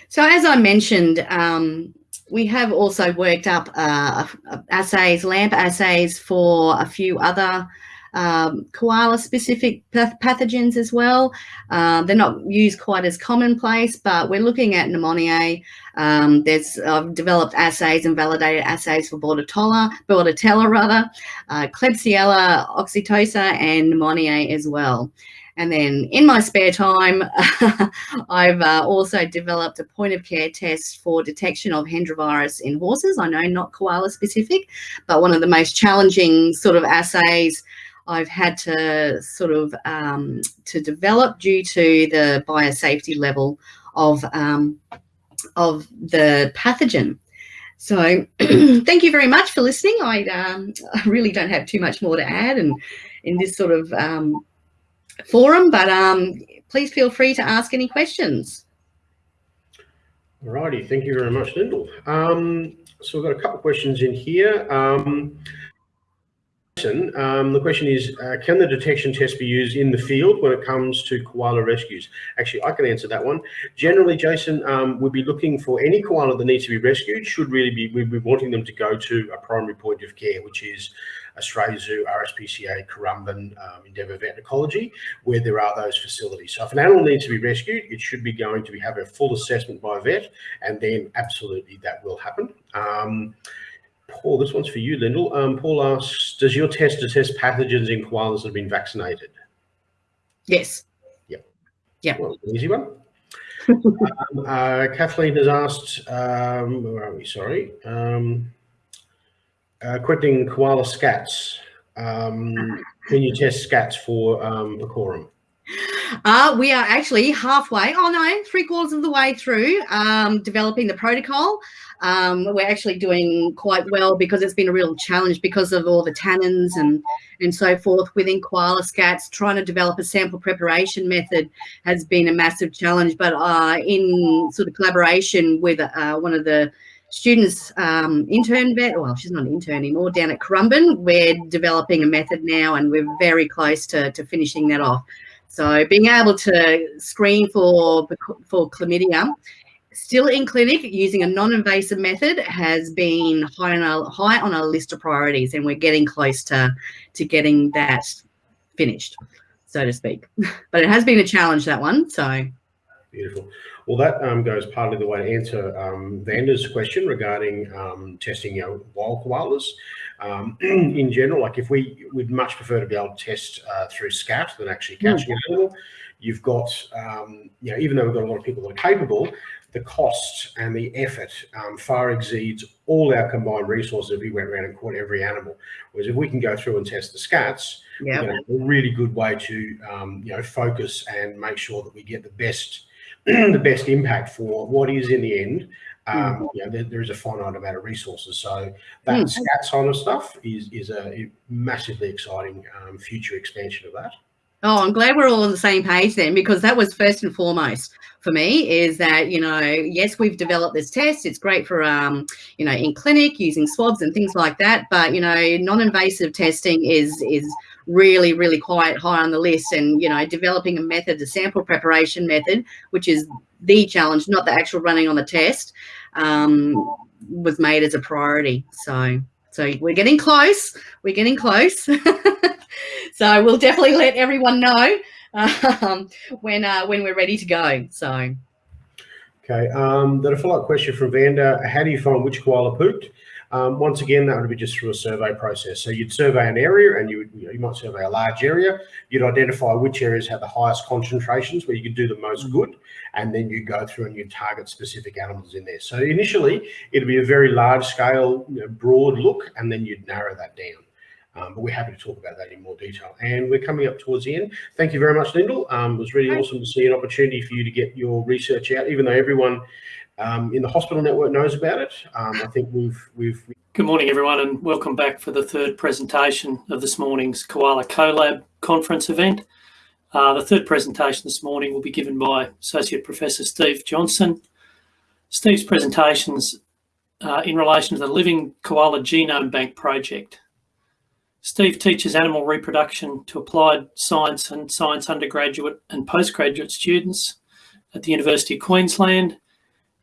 [SPEAKER 4] So as I mentioned, um, we have also worked up uh, assays, LAMP assays for a few other um, koala specific pathogens as well. Uh, they're not used quite as commonplace, but we're looking at pneumonia. Um, there's I've developed assays and validated assays for Bordetella, Bordetella rather, uh, Klebsiella, Oxytoca, and pneumonia as well. And then in my spare time, I've uh, also developed a point of care test for detection of Hendra virus in horses. I know not koala specific, but one of the most challenging sort of assays I've had to sort of um, to develop due to the biosafety level of um, of the pathogen. So thank you very much for listening. I, um, I really don't have too much more to add and in this sort of um, forum, but um, please feel free to ask any questions.
[SPEAKER 3] Alrighty, thank you very much, Lyndal. Um, so we've got a couple of questions in here. Um, the question is, uh, can the detection test be used in the field when it comes to koala rescues? Actually, I can answer that one. Generally, Jason, um, we'd be looking for any koala that needs to be rescued, should really be, we'd be wanting them to go to a primary point of care, which is Australia Zoo, RSPCA, Currumbin, um, Endeavour Vet Ecology, where there are those facilities. So if an animal needs to be rescued, it should be going to be, have a full assessment by a vet, and then absolutely that will happen. Um, Paul, this one's for you, Lyndal. Um, Paul asks, does your test detect pathogens in koalas that have been vaccinated?
[SPEAKER 4] Yes.
[SPEAKER 3] Yep.
[SPEAKER 4] Yep.
[SPEAKER 3] Well, easy one. um, uh, Kathleen has asked, um, where are we? Sorry. Um, uh, quitting koala scats. Um, can you test scats for um, Pecorum?
[SPEAKER 4] Uh, we are actually halfway, oh no, three quarters of the way through um, developing the protocol. Um, we're actually doing quite well because it's been a real challenge because of all the tannins and, and so forth within koala scats. Trying to develop a sample preparation method has been a massive challenge, but uh, in sort of collaboration with uh, one of the students um, intern vet, well, she's not an intern anymore, down at Currumbin. We're developing a method now and we're very close to, to finishing that off. So being able to screen for, for chlamydia still in clinic using a non-invasive method has been high on, our, high on our list of priorities and we're getting close to, to getting that finished, so to speak. But it has been a challenge, that one, so.
[SPEAKER 3] Beautiful. Well, that um, goes partly the way to answer um, Vander's question regarding um, testing you know, wild koalas. Um, in general, like if we would much prefer to be able to test uh, through SCAT than actually hmm. catching mm. an animal, you've got, um, you know, even though we've got a lot of people that are capable, the cost and the effort um, far exceeds all our combined resources if we went around and caught every animal. Whereas if we can go through and test the scats, yep. you know, a really good way to um, you know focus and make sure that we get the best the best impact for what is in the end. Um, mm. you know, there, there is a finite amount of resources, so that mm. scat kind of stuff is is a massively exciting um, future expansion of that.
[SPEAKER 4] Oh, I'm glad we're all on the same page then, because that was first and foremost for me is that, you know, yes, we've developed this test. It's great for, um, you know, in clinic using swabs and things like that. But, you know, non-invasive testing is, is really, really quite high on the list. And, you know, developing a method, a sample preparation method, which is the challenge, not the actual running on the test, um, was made as a priority. So, so we're getting close. We're getting close. so we'll definitely let everyone know um, when uh, when we're ready to go. So.
[SPEAKER 3] Okay. Um, then a follow-up question from Vanda. How do you find which koala pooped? Um, once again, that would be just through a survey process. So you'd survey an area and you, would, you, might survey a large area. You'd identify which areas have the highest concentrations where you could do the most good. And then you go through and you target specific animals in there. So initially, it'd be a very large scale, you know, broad look, and then you'd narrow that down. Um, but we're happy to talk about that in more detail. And we're coming up towards the end. Thank you very much, Lyndal. Um, it was really awesome to see an opportunity for you to get your research out, even though everyone um, in the hospital network knows about it. Um, I think we've, we've...
[SPEAKER 5] Good morning, everyone, and welcome back for the third presentation of this morning's Koala CoLab conference event. Uh, the third presentation this morning will be given by Associate Professor Steve Johnston. Steve's presentations uh, in relation to the Living Koala Genome Bank project Steve teaches animal reproduction to applied science and science undergraduate and postgraduate students at the University of Queensland.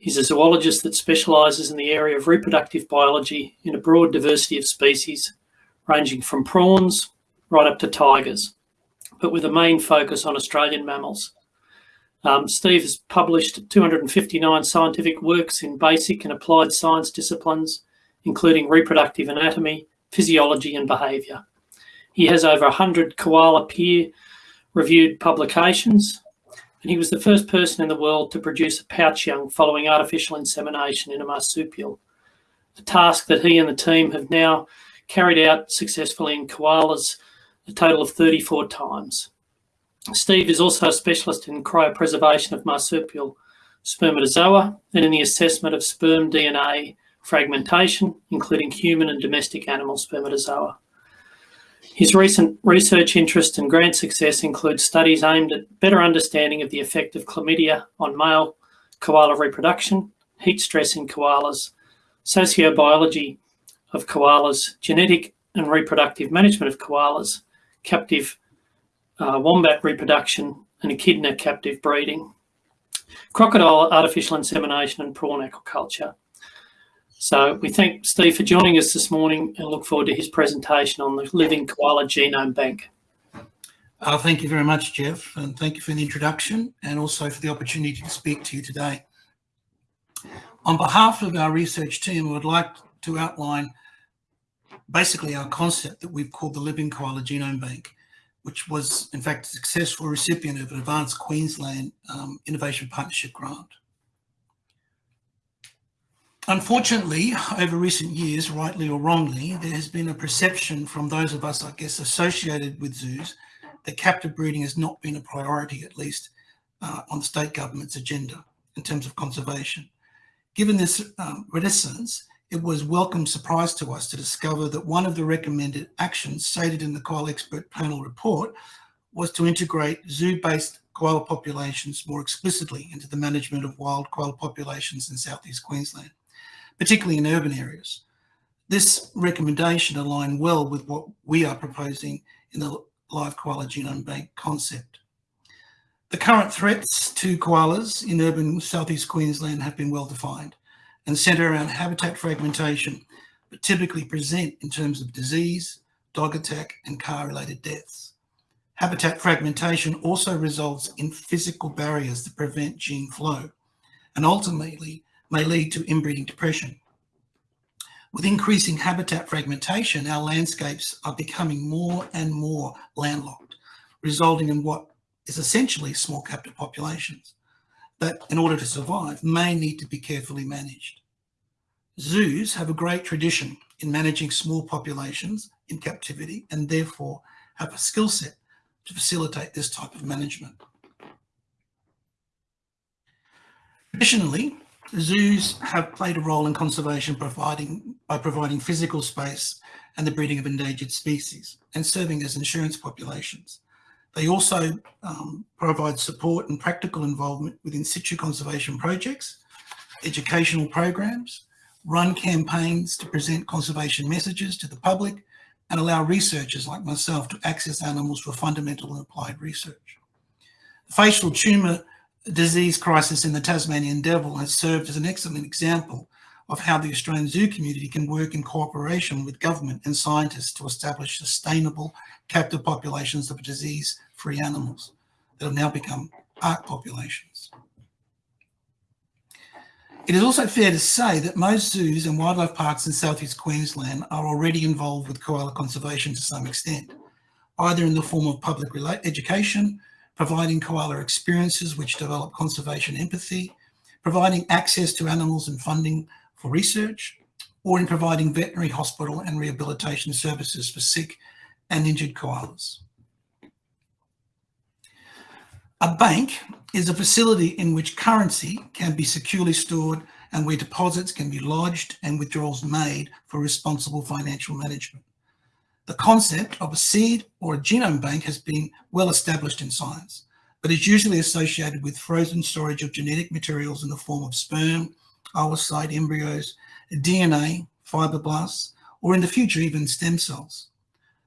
[SPEAKER 5] He's a zoologist that specialises in the area of reproductive biology in a broad diversity of species, ranging from prawns right up to tigers, but with a main focus on Australian mammals. Um, Steve has published 259 scientific works in basic and applied science disciplines, including reproductive anatomy, physiology and behaviour. He has over 100 koala peer-reviewed publications, and he was the first person in the world to produce a pouch young following artificial insemination in a marsupial, a task that he and the team have now carried out successfully in koalas a total of 34 times. Steve is also a specialist in cryopreservation of marsupial spermatozoa, and in the assessment of sperm DNA fragmentation, including human and domestic animal spermatozoa. His recent research interest and grant success includes studies aimed at better understanding of the effect of chlamydia on male koala reproduction, heat stress in koalas, sociobiology of koalas, genetic and reproductive management of koalas, captive uh, wombat reproduction, and echidna captive breeding, crocodile artificial insemination and prawn aquaculture. So we thank Steve for joining us this morning and look forward to his presentation on the Living Koala Genome Bank.
[SPEAKER 6] Uh, thank you very much, Jeff, and thank you for the introduction and also for the opportunity to speak to you today. On behalf of our research team, I would like to outline basically our concept that we've called the Living Koala Genome Bank, which was in fact a successful recipient of an Advanced Queensland um, Innovation Partnership Grant. Unfortunately, over recent years, rightly or wrongly, there has been a perception from those of us, I guess, associated with zoos that captive breeding has not been a priority, at least uh, on the state government's agenda in terms of conservation. Given this um, reticence, it was welcome surprise to us to discover that one of the recommended actions stated in the koala expert panel report was to integrate zoo-based koala populations more explicitly into the management of wild koala populations in southeast Queensland, particularly in urban areas. This recommendation aligned well with what we are proposing in the live koala genome bank concept. The current threats to koalas in urban southeast Queensland have been well defined and centre around habitat fragmentation, but typically present in terms of disease, dog attack and car-related deaths. Habitat fragmentation also results in physical barriers that prevent gene flow and ultimately may lead to inbreeding depression. With increasing habitat fragmentation, our landscapes are becoming more and more landlocked, resulting in what is essentially small captive populations that, in order to survive, may need to be carefully managed. Zoos have a great tradition in managing small populations in captivity and therefore have a skill set to facilitate this type of management. Traditionally, zoos have played a role in conservation providing, by providing physical space and the breeding of endangered species and serving as insurance populations. They also um, provide support and practical involvement with in situ conservation projects, educational programs, run campaigns to present conservation messages to the public, and allow researchers like myself to access animals for fundamental and applied research. The facial tumour disease crisis in the Tasmanian devil has served as an excellent example of how the Australian zoo community can work in cooperation with government and scientists to establish sustainable captive populations of disease-free animals that have now become ark populations. It is also fair to say that most zoos and wildlife parks in southeast Queensland are already involved with koala conservation to some extent, either in the form of public education, providing koala experiences which develop conservation empathy, providing access to animals and funding for research, or in providing veterinary hospital and rehabilitation services for sick and injured koalas. A bank is a facility in which currency can be securely stored and where deposits can be lodged and withdrawals made for responsible financial management. The concept of a seed or a genome bank has been well established in science, but is usually associated with frozen storage of genetic materials in the form of sperm, oocyte embryos, DNA, fibroblasts, or in the future even stem cells.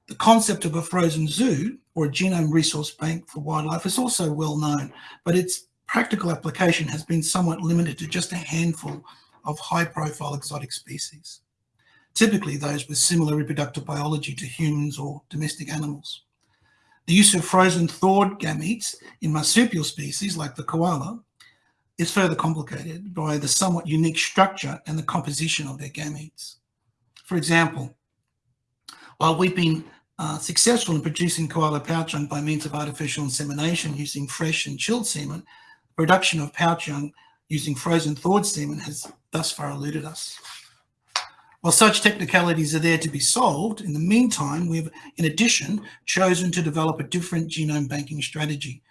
[SPEAKER 6] The concept of a frozen zoo or a genome resource bank for wildlife is also well known, but its practical application has been somewhat limited to just a handful of high profile exotic species, typically those with similar reproductive biology to humans or domestic animals. The use of frozen thawed gametes in marsupial species like the koala is further complicated by the somewhat unique structure and the composition of their gametes. For example, while we've been uh, successful in producing koala pouch young by means of artificial insemination using fresh and chilled semen, production of pouch young using frozen thawed semen has thus far eluded us. While such technicalities are there to be solved, in the meantime, we've, in addition, chosen to develop a different genome banking strategy.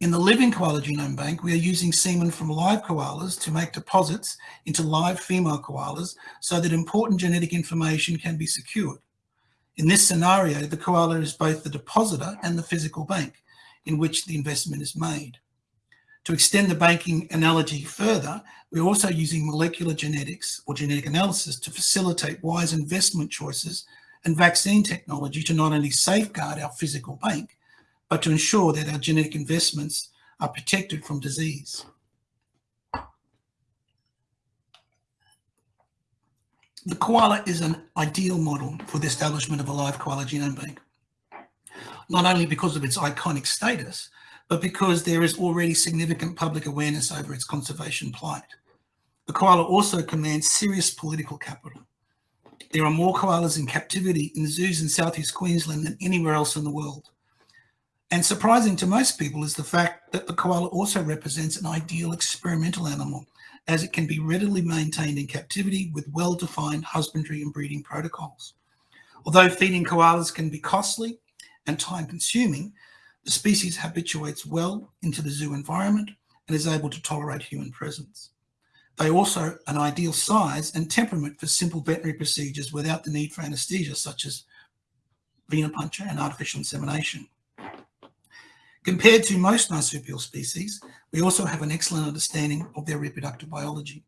[SPEAKER 6] In the living koala genome bank, we are using semen from live koalas to make deposits into live female koalas so that important genetic information can be secured. In this scenario, the koala is both the depositor and the physical bank in which the investment is made. To extend the banking analogy further, we're also using molecular genetics or genetic analysis to facilitate wise investment choices and vaccine technology to not only safeguard our physical bank, but to ensure that our genetic investments are protected from disease. The koala is an ideal model for the establishment of a live koala genome bank, not only because of its iconic status, but because there is already significant public awareness over its conservation plight. The koala also commands serious political capital. There are more koalas in captivity in zoos in southeast Queensland than anywhere else in the world. And surprising to most people is the fact that the koala also represents an ideal experimental animal as it can be readily maintained in captivity with well-defined husbandry and breeding protocols. Although feeding koalas can be costly and time consuming, the species habituates well into the zoo environment and is able to tolerate human presence. They also an ideal size and temperament for simple veterinary procedures without the need for anesthesia such as venipuncture and artificial insemination. Compared to most marsupial species, we also have an excellent understanding of their reproductive biology.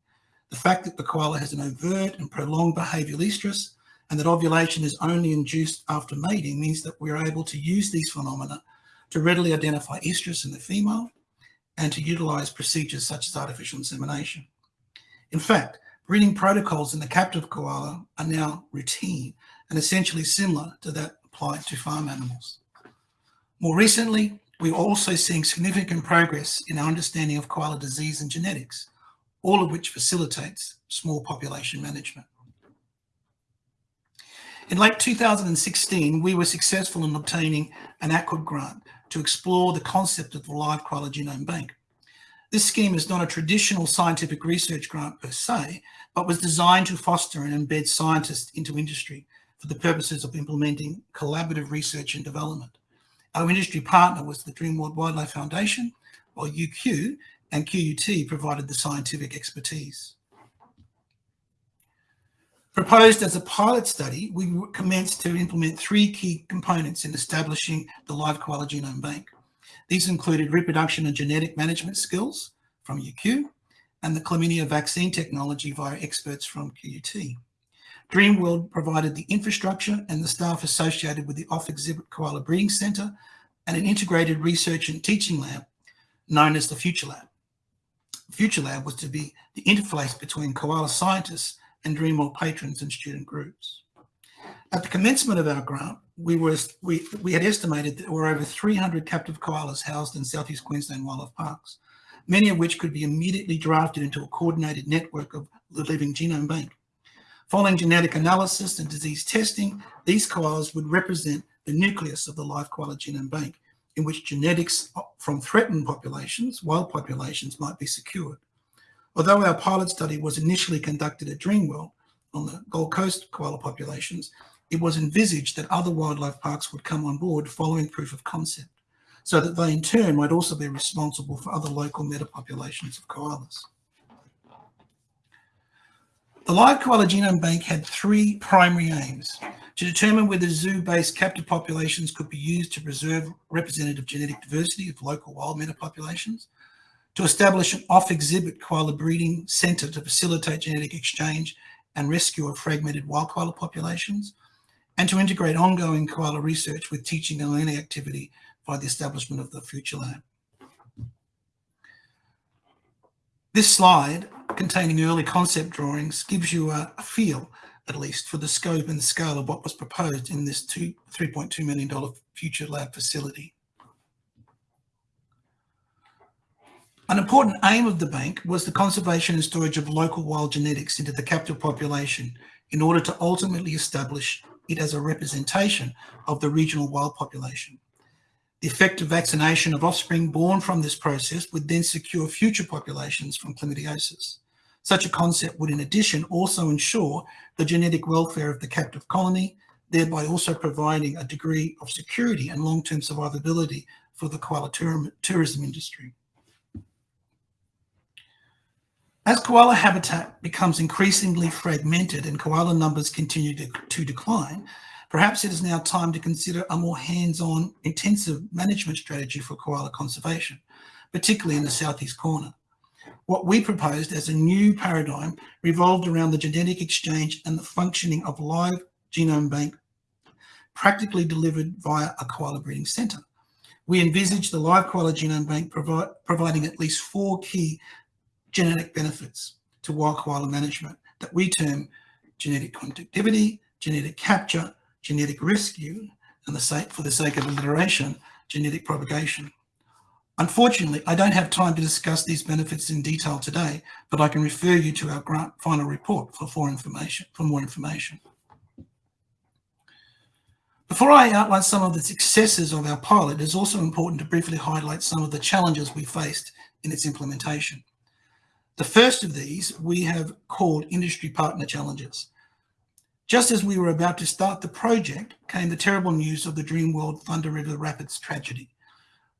[SPEAKER 6] The fact that the koala has an overt and prolonged behavioural estrus and that ovulation is only induced after mating means that we're able to use these phenomena to readily identify estrus in the female and to utilise procedures such as artificial insemination. In fact, breeding protocols in the captive koala are now routine and essentially similar to that applied to farm animals. More recently, we're also seeing significant progress in our understanding of koala disease and genetics, all of which facilitates small population management. In late 2016, we were successful in obtaining an ACUD grant to explore the concept of the live koala genome bank. This scheme is not a traditional scientific research grant per se, but was designed to foster and embed scientists into industry for the purposes of implementing collaborative research and development. Our industry partner was the Dreamworld Wildlife Foundation, while UQ and QUT provided the scientific expertise. Proposed as a pilot study, we commenced to implement three key components in establishing the live koala genome bank. These included reproduction and genetic management skills from UQ and the chlamydia vaccine technology via experts from QUT. Dreamworld provided the infrastructure and the staff associated with the off-exhibit Koala Breeding Centre and an integrated research and teaching lab known as the Future Lab. Future Lab was to be the interface between koala scientists and Dreamworld patrons and student groups. At the commencement of our grant, we, were, we, we had estimated that there were over 300 captive koalas housed in Southeast Queensland wildlife parks, many of which could be immediately drafted into a coordinated network of the living genome bank. Following genetic analysis and disease testing, these koalas would represent the nucleus of the live koala genome bank, in which genetics from threatened populations, wild populations, might be secured. Although our pilot study was initially conducted at Dreamworld on the Gold Coast koala populations, it was envisaged that other wildlife parks would come on board following proof of concept, so that they in turn might also be responsible for other local metapopulations of koalas. The Live Koala Genome Bank had three primary aims to determine whether zoo-based captive populations could be used to preserve representative genetic diversity of local wild metapopulations, to establish an off-exhibit koala breeding centre to facilitate genetic exchange and rescue of fragmented wild koala populations, and to integrate ongoing koala research with teaching and learning activity by the establishment of the Future Lab. This slide, containing early concept drawings, gives you a, a feel, at least, for the scope and scale of what was proposed in this $3.2 million Future Lab facility. An important aim of the bank was the conservation and storage of local wild genetics into the captive population in order to ultimately establish it as a representation of the regional wild population. The effective vaccination of offspring born from this process would then secure future populations from chlamydiosis. Such a concept would in addition also ensure the genetic welfare of the captive colony, thereby also providing a degree of security and long-term survivability for the koala tourism industry. As koala habitat becomes increasingly fragmented and koala numbers continue to, to decline, perhaps it is now time to consider a more hands-on intensive management strategy for koala conservation, particularly in the southeast corner. What we proposed as a new paradigm revolved around the genetic exchange and the functioning of live genome bank practically delivered via a koala breeding centre. We envisaged the live koala genome bank provi providing at least four key genetic benefits to wild koala management that we term genetic connectivity, genetic capture, genetic rescue, and the sake, for the sake of alliteration, genetic propagation. Unfortunately, I don't have time to discuss these benefits in detail today, but I can refer you to our grant final report for, for, information, for more information. Before I outline some of the successes of our pilot, it is also important to briefly highlight some of the challenges we faced in its implementation. The first of these we have called industry partner challenges. Just as we were about to start the project came the terrible news of the Dreamworld Thunder River Rapids tragedy.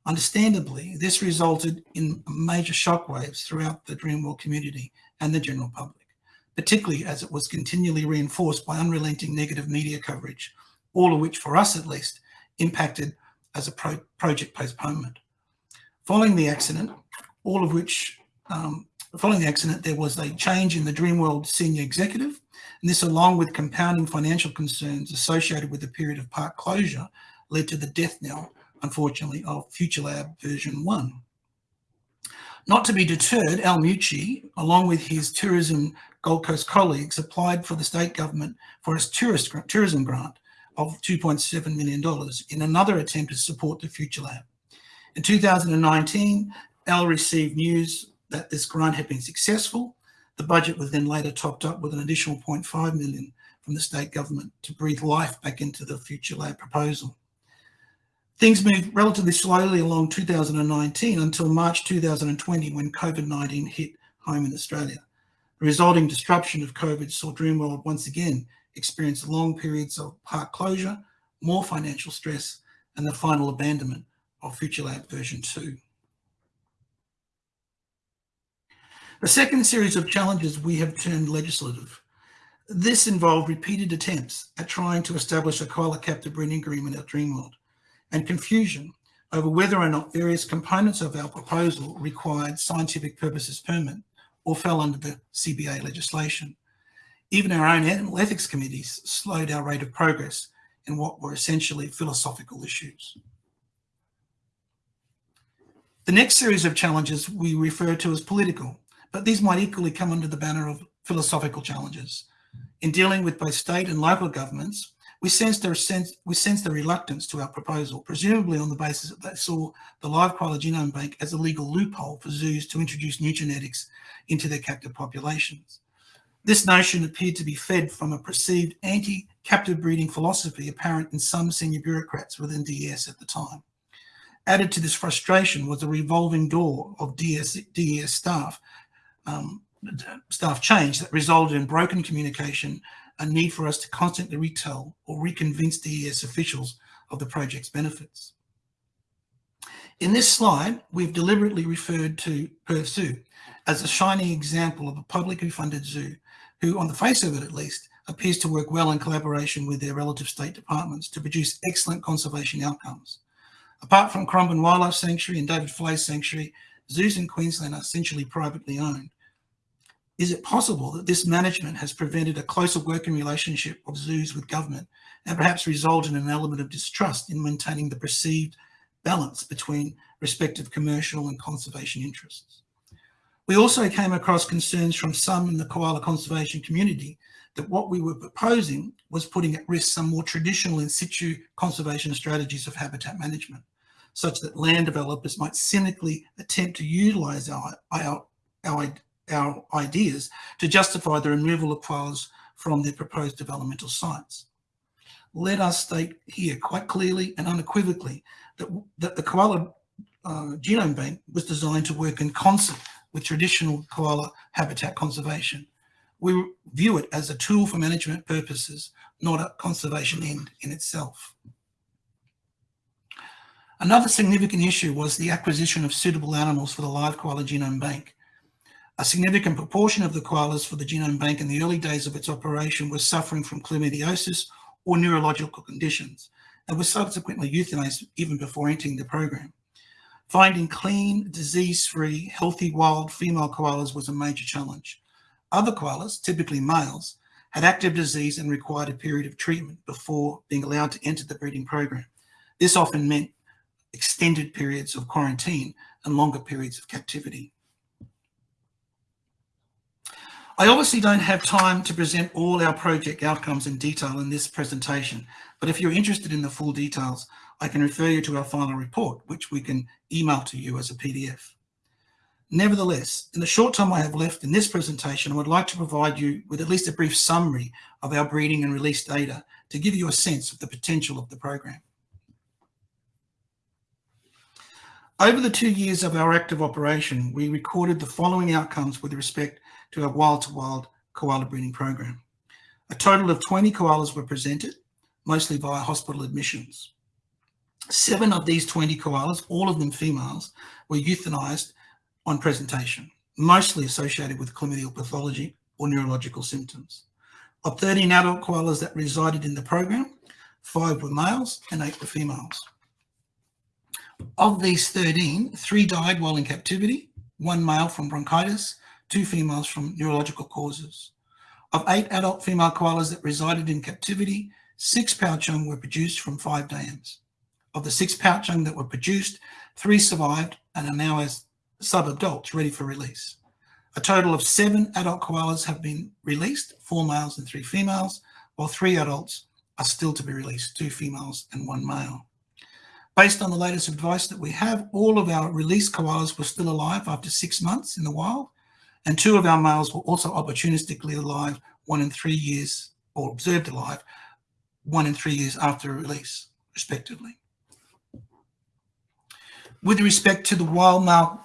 [SPEAKER 6] Understandably, this resulted in major shockwaves throughout the Dreamworld community and the general public, particularly as it was continually reinforced by unrelenting negative media coverage, all of which, for us at least, impacted as a pro project postponement. Following the accident, all of which um, Following the accident, there was a change in the Dreamworld senior executive, and this along with compounding financial concerns associated with the period of park closure led to the death knell, unfortunately, of FutureLab version 1. Not to be deterred, Al Mucci, along with his tourism Gold Coast colleagues, applied for the state government for its tourist, tourism grant of $2.7 million in another attempt to support the FutureLab. In 2019, Al received news that this grant had been successful. The budget was then later topped up with an additional 0.5 million from the state government to breathe life back into the FutureLab proposal. Things moved relatively slowly along 2019 until March 2020 when COVID-19 hit home in Australia. The resulting disruption of COVID saw Dreamworld once again experience long periods of park closure, more financial stress, and the final abandonment of FutureLab version 2. The second series of challenges we have termed legislative. This involved repeated attempts at trying to establish a koala captive breeding agreement at Dreamworld and confusion over whether or not various components of our proposal required scientific purposes permit or fell under the CBA legislation. Even our own animal ethics committees slowed our rate of progress in what were essentially philosophical issues. The next series of challenges we refer to as political but these might equally come under the banner of philosophical challenges. In dealing with both state and local governments, we sense their sense we sense the reluctance to our proposal, presumably on the basis that they saw the live koala genome bank as a legal loophole for zoos to introduce new genetics into their captive populations. This notion appeared to be fed from a perceived anti-captive breeding philosophy apparent in some senior bureaucrats within DES at the time. Added to this frustration was a revolving door of DES, DES staff um, staff change that resulted in broken communication, a need for us to constantly retell or reconvince DES officials of the project's benefits. In this slide, we've deliberately referred to Perth Zoo as a shining example of a publicly funded zoo who, on the face of it at least, appears to work well in collaboration with their relative state departments to produce excellent conservation outcomes. Apart from Currumbin Wildlife Sanctuary and David Fleay Sanctuary, zoos in Queensland are essentially privately owned. Is it possible that this management has prevented a closer working relationship of zoos with government and perhaps resulted in an element of distrust in maintaining the perceived balance between respective commercial and conservation interests? We also came across concerns from some in the koala conservation community that what we were proposing was putting at risk some more traditional in situ conservation strategies of habitat management, such that land developers might cynically attempt to utilize our, our, our our ideas to justify the removal of koalas from their proposed developmental sites. Let us state here quite clearly and unequivocally that, that the koala uh, genome bank was designed to work in concert with traditional koala habitat conservation. We view it as a tool for management purposes, not a conservation end in itself. Another significant issue was the acquisition of suitable animals for the live koala genome bank. A significant proportion of the koalas for the genome bank in the early days of its operation were suffering from chlamydiosis or neurological conditions and were subsequently euthanized even before entering the program. Finding clean, disease-free, healthy wild female koalas was a major challenge. Other koalas, typically males, had active disease and required a period of treatment before being allowed to enter the breeding program. This often meant extended periods of quarantine and longer periods of captivity. I obviously don't have time to present all our project outcomes in detail in this presentation, but if you're interested in the full details, I can refer you to our final report, which we can email to you as a PDF. Nevertheless, in the short time I have left in this presentation, I would like to provide you with at least a brief summary of our breeding and release data to give you a sense of the potential of the program. Over the two years of our active operation, we recorded the following outcomes with respect to our wild-to-wild -wild koala breeding program. A total of 20 koalas were presented, mostly via hospital admissions. Seven of these 20 koalas, all of them females, were euthanized on presentation, mostly associated with chlamydial pathology or neurological symptoms. Of 13 adult koalas that resided in the program, five were males and eight were females. Of these 13, three died while in captivity, one male from bronchitis, two females from neurological causes. Of eight adult female koalas that resided in captivity, six pouch young were produced from five dams. Of the six pouch young that were produced, three survived and are now as sub-adults ready for release. A total of seven adult koalas have been released, four males and three females, while three adults are still to be released, two females and one male. Based on the latest advice that we have, all of our released koalas were still alive after six months in the wild, and two of our males were also opportunistically alive one in three years, or observed alive, one in three years after release, respectively. With respect to the wild male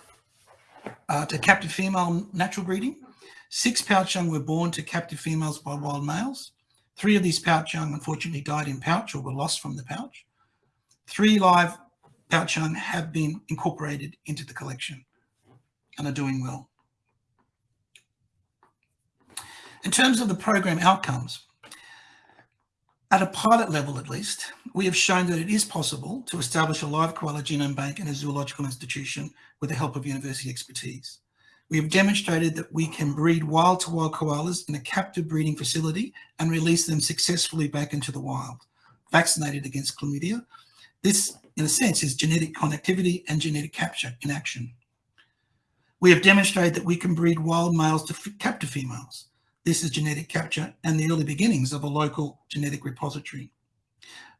[SPEAKER 6] uh, to captive female natural breeding. Six pouch young were born to captive females by wild males. Three of these pouch young unfortunately died in pouch or were lost from the pouch. Three live pouch young have been incorporated into the collection and are doing well. In terms of the program outcomes, at a pilot level at least, we have shown that it is possible to establish a live koala genome bank in a zoological institution with the help of university expertise. We have demonstrated that we can breed wild-to-wild -wild koalas in a captive breeding facility and release them successfully back into the wild, vaccinated against chlamydia. This, in a sense, is genetic connectivity and genetic capture in action. We have demonstrated that we can breed wild males to captive females. This is genetic capture and the early beginnings of a local genetic repository.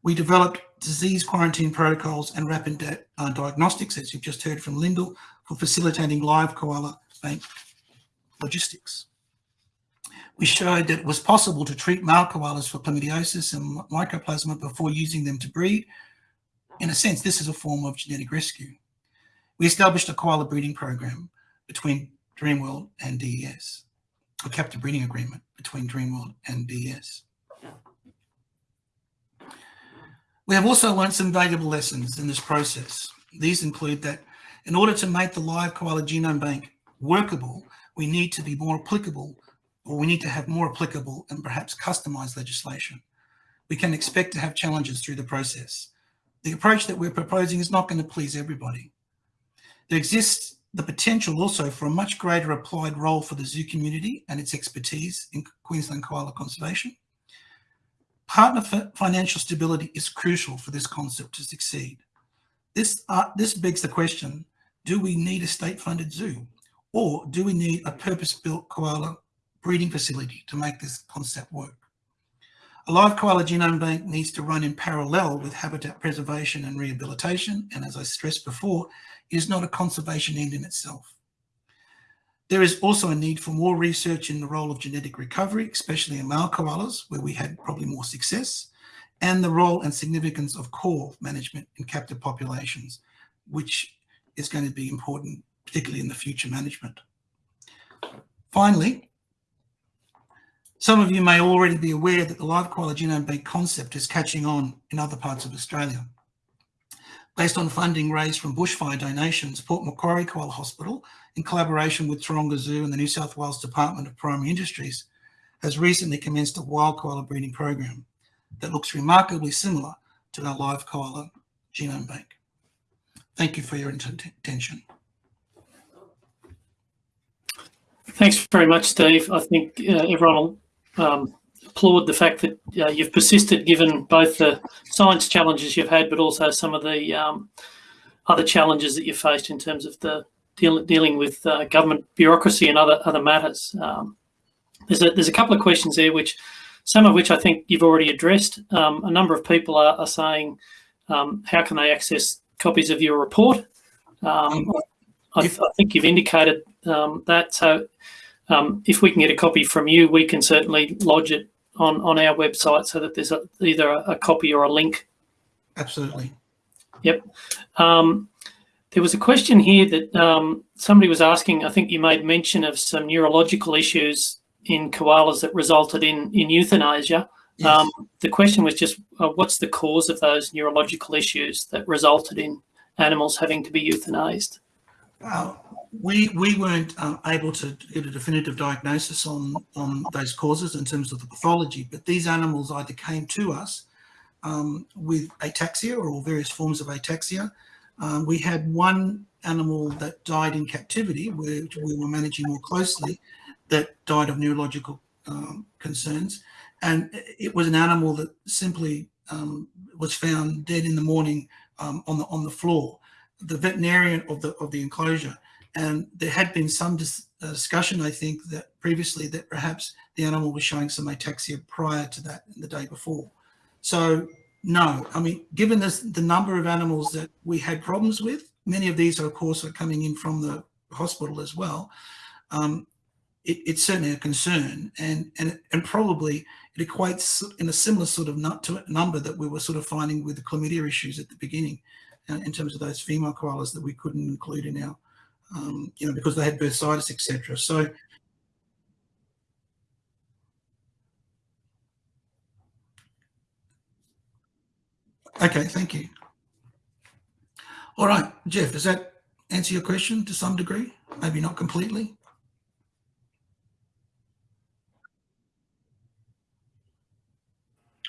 [SPEAKER 6] We developed disease quarantine protocols and rapid uh, diagnostics, as you've just heard from Lyndal, for facilitating live koala bank logistics. We showed that it was possible to treat male koalas for chlamydiosis and mycoplasma before using them to breed. In a sense, this is a form of genetic rescue. We established a koala breeding program between Dreamworld and DES, a captive breeding agreement between Dreamworld and DES. We have also learned some valuable lessons in this process. These include that in order to make the live koala genome bank workable, we need to be more applicable, or we need to have more applicable and perhaps customized legislation. We can expect to have challenges through the process. The approach that we're proposing is not going to please everybody. There exists the potential also for a much greater applied role for the zoo community and its expertise in Queensland koala conservation. Partner financial stability is crucial for this concept to succeed. This, uh, this begs the question, do we need a state-funded zoo? Or do we need a purpose-built koala breeding facility to make this concept work? A live koala genome bank needs to run in parallel with habitat preservation and rehabilitation, and as I stressed before, is not a conservation end in itself. There is also a need for more research in the role of genetic recovery, especially in male koalas, where we had probably more success, and the role and significance of core management in captive populations, which is going to be important, particularly in the future management. Finally, some of you may already be aware that the live koala genome bank concept is catching on in other parts of Australia. based on funding raised from bushfire donations, Port Macquarie Koala Hospital, in collaboration with Taronga Zoo and the New South Wales Department of Primary Industries, has recently commenced a wild koala breeding program that looks remarkably similar to our live koala genome bank. Thank you for your attention.
[SPEAKER 5] Thanks very much, Steve. I think uh, everyone will um, applaud the fact that uh, you've persisted given both the science challenges you've had, but also some of the um, other challenges that you've faced in terms of the deal, dealing with uh, government bureaucracy and other other matters. Um, there's a there's a couple of questions there, which some of which I think you've already addressed. Um, a number of people are, are saying, um, how can they access copies of your report? Um, I, I, think you've indicated um, that. So um, if we can get a copy from you, we can certainly lodge it on, on our website so that there's a, either a, a, copy or a link.
[SPEAKER 6] Absolutely.
[SPEAKER 5] Yep. Um, there was a question here that um, somebody was asking, I think you made mention of some neurological issues in koalas that resulted in, in euthanasia. Yes. Um, the question was just, uh, what's the cause of those neurological issues that resulted in animals having to be euthanized?
[SPEAKER 6] Uh, we we weren't uh, able to get a definitive diagnosis on on those causes in terms of the pathology, but these animals either came to us um, with ataxia or various forms of ataxia. Um, we had one animal that died in captivity, which we were managing more closely, that died of neurological um, concerns, and it was an animal that simply um, was found dead in the morning um, on the on the floor. The veterinarian of the of the enclosure and there had been some dis uh, discussion, I think, that previously that perhaps the animal was showing some ataxia prior to that the day before. So no, I mean, given this, the number of animals that we had problems with, many of these, are, of course, are coming in from the hospital as well. Um, it, it's certainly a concern, and and and probably it equates in a similar sort of number that we were sort of finding with the chlamydia issues at the beginning, uh, in terms of those female koalas that we couldn't include in our um, you know, because they had bursitis, etc. So Okay, thank you. All right, Jeff, does that answer your question to some degree? Maybe not completely.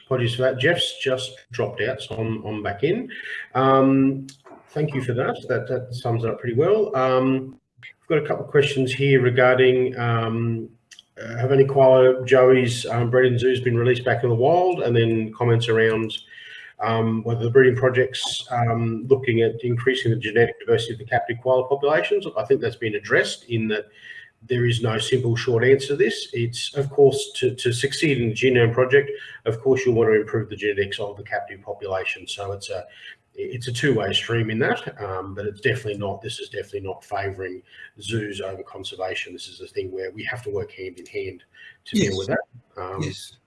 [SPEAKER 3] Apologies for that. Jeff's just dropped out, so I'm, I'm back in. Um, thank you for that. That, that sums it up pretty well. Um, I've got a couple of questions here regarding um, uh, have any koala joeys um, bred in zoos been released back in the wild? And then comments around um, whether the breeding project's um, looking at increasing the genetic diversity of the captive koala populations. I think that's been addressed in that there is no simple short answer to this. It's, of course, to, to succeed in the genome project, of course, you'll want to improve the genetics of the captive population. So it's a it's a two-way stream in that, um, but it's definitely not. This is definitely not favouring zoos over conservation. This is a thing where we have to work hand in hand to yes. deal with that. Um,
[SPEAKER 6] yes,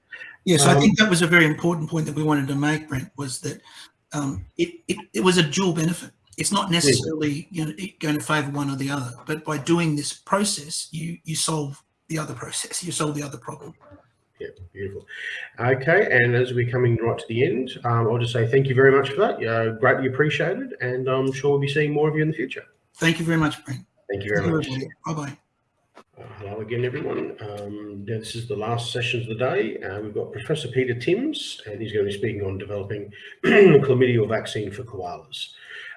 [SPEAKER 6] yes. Um, I think that was a very important point that we wanted to make, Brent. Was that um, it, it, it was a dual benefit. It's not necessarily you know going to favour one or the other, but by doing this process, you you solve the other process. You solve the other problem.
[SPEAKER 3] Yeah, beautiful. Okay, and as we're coming right to the end, um, I'll just say thank you very much for that. Uh, greatly appreciated, and I'm sure we'll be seeing more of you in the future.
[SPEAKER 6] Thank you very much, Brent.
[SPEAKER 3] Thank you very much.
[SPEAKER 6] Bye-bye.
[SPEAKER 3] Uh, hello again, everyone. Um, this is the last session of the day. Uh, we've got Professor Peter Timms, and he's going to be speaking on developing chlamydial vaccine for koalas.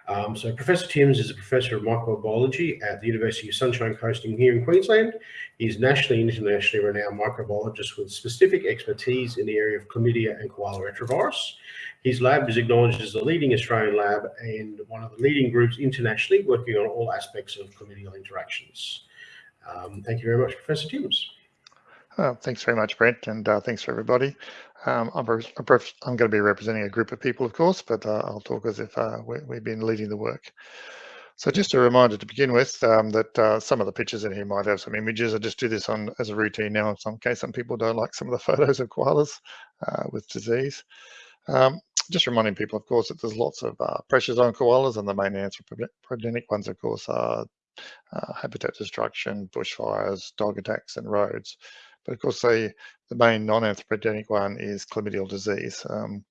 [SPEAKER 3] Um, so Professor Timms is a professor of microbiology at the University of Sunshine Coast here in Queensland. He's nationally and internationally renowned microbiologist with specific expertise in the area of chlamydia and koala retrovirus. His lab is acknowledged as the leading Australian lab and one of the leading groups internationally working on all aspects of chlamydial interactions. Um, thank you very much, Professor Timms.
[SPEAKER 7] Uh, thanks very much, Brent, and uh, thanks for everybody. Um, I'm, I'm, going to be representing a group of people, of course, but uh, I'll talk as if uh, we, have been leading the work. So just a reminder to begin with um, that uh, some of the pictures in here might have some images. I just do this on as a routine now in some case some people don't like some of the photos of koalas uh, with disease. Um, just reminding people, of course, that there's lots of uh, pressures on koalas and the main anthropogenic ones, of course, are uh, habitat destruction, bushfires, dog attacks and roads. But of course, the, the main non-anthropogenic one is chlamydial disease. Um,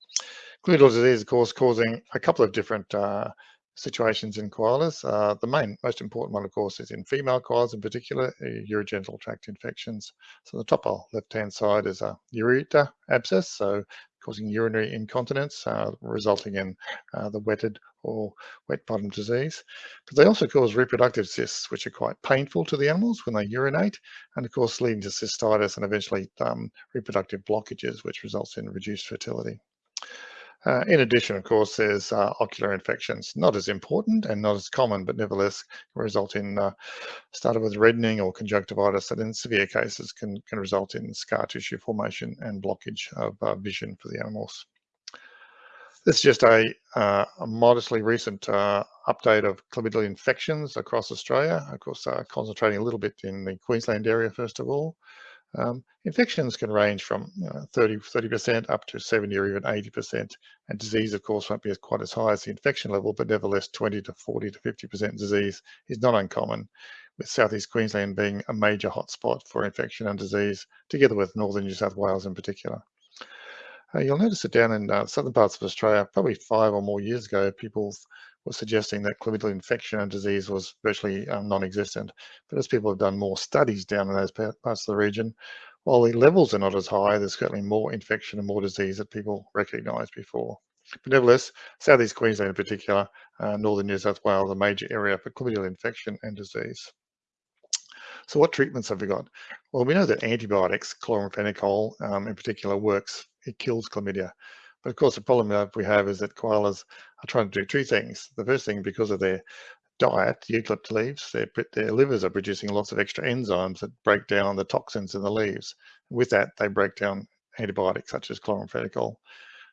[SPEAKER 7] Chlamydial disease, of course, causing a couple of different uh, situations in koalas. Uh, the main, most important one, of course, is in female koalas in particular, uh, urogenital tract infections. So the top left-hand side is a ureter abscess, so causing urinary incontinence, uh, resulting in uh, the wetted or wet bottom disease. But they also cause reproductive cysts, which are quite painful to the animals when they urinate, and of course leading to cystitis and eventually um, reproductive blockages, which results in reduced fertility. Uh, in addition, of course, there's uh, ocular infections, not as important and not as common, but nevertheless result in, uh, started with reddening or conjunctivitis that in severe cases can, can result in scar tissue formation and blockage of uh, vision for the animals. This is just a, uh, a modestly recent uh, update of chlamydial infections across Australia, of course, concentrating a little bit in the Queensland area, first of all. Um, infections can range from you know, 30, 30% up to 70 or even 80%. And disease, of course, won't be as quite as high as the infection level, but nevertheless 20 to 40 to 50% disease is not uncommon, with Southeast Queensland being a major hotspot for infection and disease, together with Northern New South Wales in particular. Uh, you'll notice that down in uh, southern parts of Australia, probably five or more years ago, people were suggesting that chlamydial infection and disease was virtually um, non-existent. But as people have done more studies down in those parts of the region, while the levels are not as high, there's certainly more infection and more disease that people recognised before. But nevertheless, Southeast Queensland in particular, uh, Northern New South Wales, a major area for chlamydial infection and disease. So what treatments have we got? Well, we know that antibiotics, chloramphenicol um, in particular, works. It kills chlamydia. But of course, the problem that we have is that koalas are trying to do two things. The first thing, because of their diet, eucalypt leaves, their, their livers are producing lots of extra enzymes that break down the toxins in the leaves. With that, they break down antibiotics such as chloramphenicol.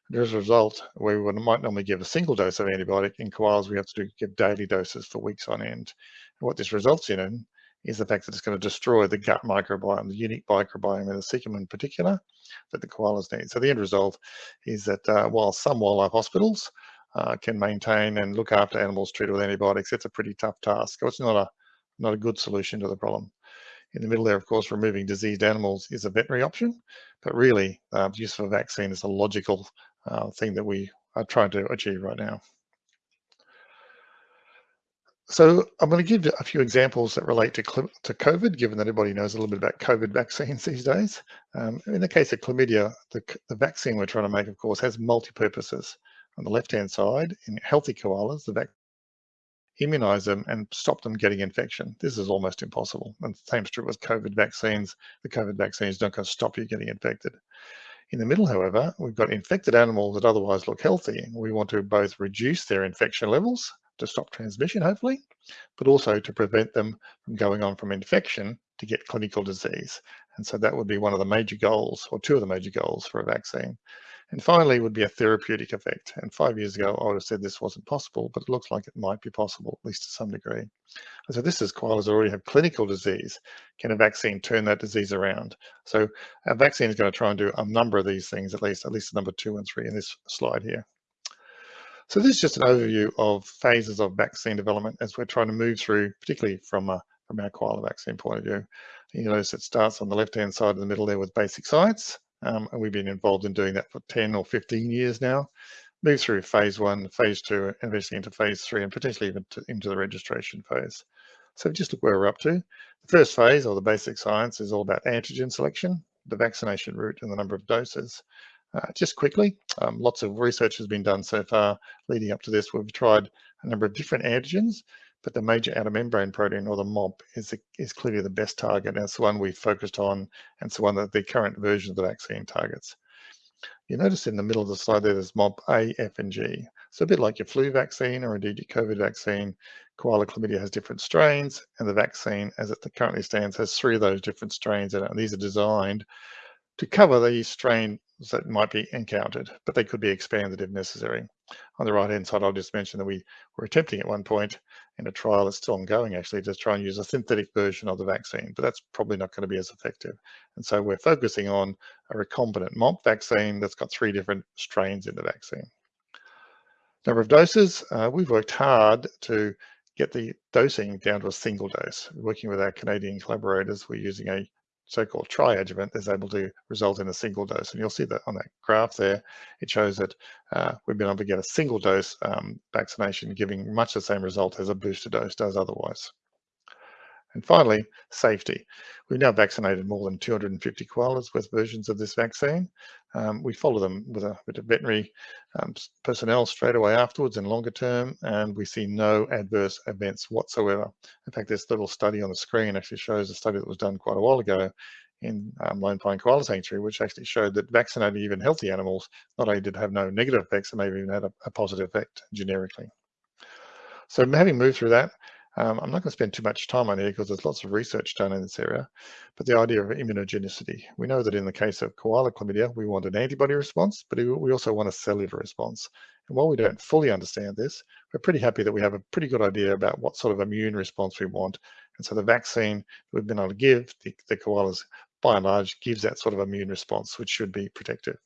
[SPEAKER 7] And as a result, we might normally give a single dose of antibiotic. In koalas, we have to do, give daily doses for weeks on end. And what this results in is the fact that it's going to destroy the gut microbiome, the unique microbiome in the cecum in particular that the koalas need. So the end result is that uh, while some wildlife hospitals uh, can maintain and look after animals treated with antibiotics, it's a pretty tough task. It's not a not a good solution to the problem. In the middle there, of course, removing diseased animals is a veterinary option, but really uh, the use of a vaccine is a logical uh, thing that we are trying to achieve right now. So I'm going to give a few examples that relate to, to COVID, given that everybody knows a little bit about COVID vaccines these days. Um, in the case of chlamydia, the, the vaccine we're trying to make, of course, has multi-purposes. On the left-hand side, in healthy koalas, the vaccine immunize them and stop them getting infection. This is almost impossible. And the same true with COVID vaccines. The COVID vaccines don't going to stop you getting infected. In the middle, however, we've got infected animals that otherwise look healthy. We want to both reduce their infection levels to stop transmission, hopefully, but also to prevent them from going on from infection to get clinical disease. And so that would be one of the major goals, or two of the major goals for a vaccine. And finally would be a therapeutic effect. And five years ago, I would have said this wasn't possible, but it looks like it might be possible, at least to some degree. And so this is koalas already have clinical disease. Can a vaccine turn that disease around? So a vaccine is going to try and do a number of these things, at least, at least number two and three in this slide here. So this is just an overview of phases of vaccine development as we're trying to move through, particularly from, a, from our koala vaccine point of view. You notice it starts on the left-hand side of the middle there with basic science, um, and we've been involved in doing that for 10 or 15 years now. Move through phase one, phase two, and eventually into phase three, and potentially even to, into the registration phase. So just look where we're up to. The first phase, or the basic science, is all about antigen selection, the vaccination route, and the number of doses. Uh, just quickly, um, lots of research has been done so far leading up to this. We've tried a number of different antigens, but the major outer membrane protein or the MOMP is, is clearly the best target. And it's the one we focused on and it's the one that the current version of the vaccine targets. You notice in the middle of the slide there, there's MOMP A, F, and G. So a bit like your flu vaccine or indeed your COVID vaccine, koala chlamydia has different strains and the vaccine as it currently stands has three of those different strains in it. And these are designed to cover the strain that might be encountered, but they could be expanded if necessary. On the right-hand side, I'll just mention that we were attempting at one point in a trial that's still ongoing actually to try and use a synthetic version of the vaccine, but that's probably not going to be as effective. And so we're focusing on a recombinant MOMP vaccine that's got three different strains in the vaccine. Number of doses, uh, we've worked hard to get the dosing down to a single dose. Working with our Canadian collaborators, we're using a so-called tri-adjuvant is able to result in a single dose. And you'll see that on that graph there, it shows that uh, we've been able to get a single dose um, vaccination giving much the same result as a booster dose does otherwise. And finally, safety. We've now vaccinated more than 250 koalas with versions of this vaccine. Um, we follow them with a, with a veterinary um, personnel straight away afterwards and longer term, and we see no adverse events whatsoever. In fact, this little study on the screen actually shows a study that was done quite a while ago in um, Lone Pine Koala Sanctuary, which actually showed that vaccinating even healthy animals not only did have no negative effects, it maybe even had a, a positive effect generically. So having moved through that, um, I'm not going to spend too much time on here because there's lots of research done in this area, but the idea of immunogenicity. We know that in the case of koala chlamydia, we want an antibody response, but we also want a cellular response. And while we don't fully understand this, we're pretty happy that we have a pretty good idea about what sort of immune response we want. And so the vaccine we've been able to give the, the koalas, by and large, gives that sort of immune response, which should be protective.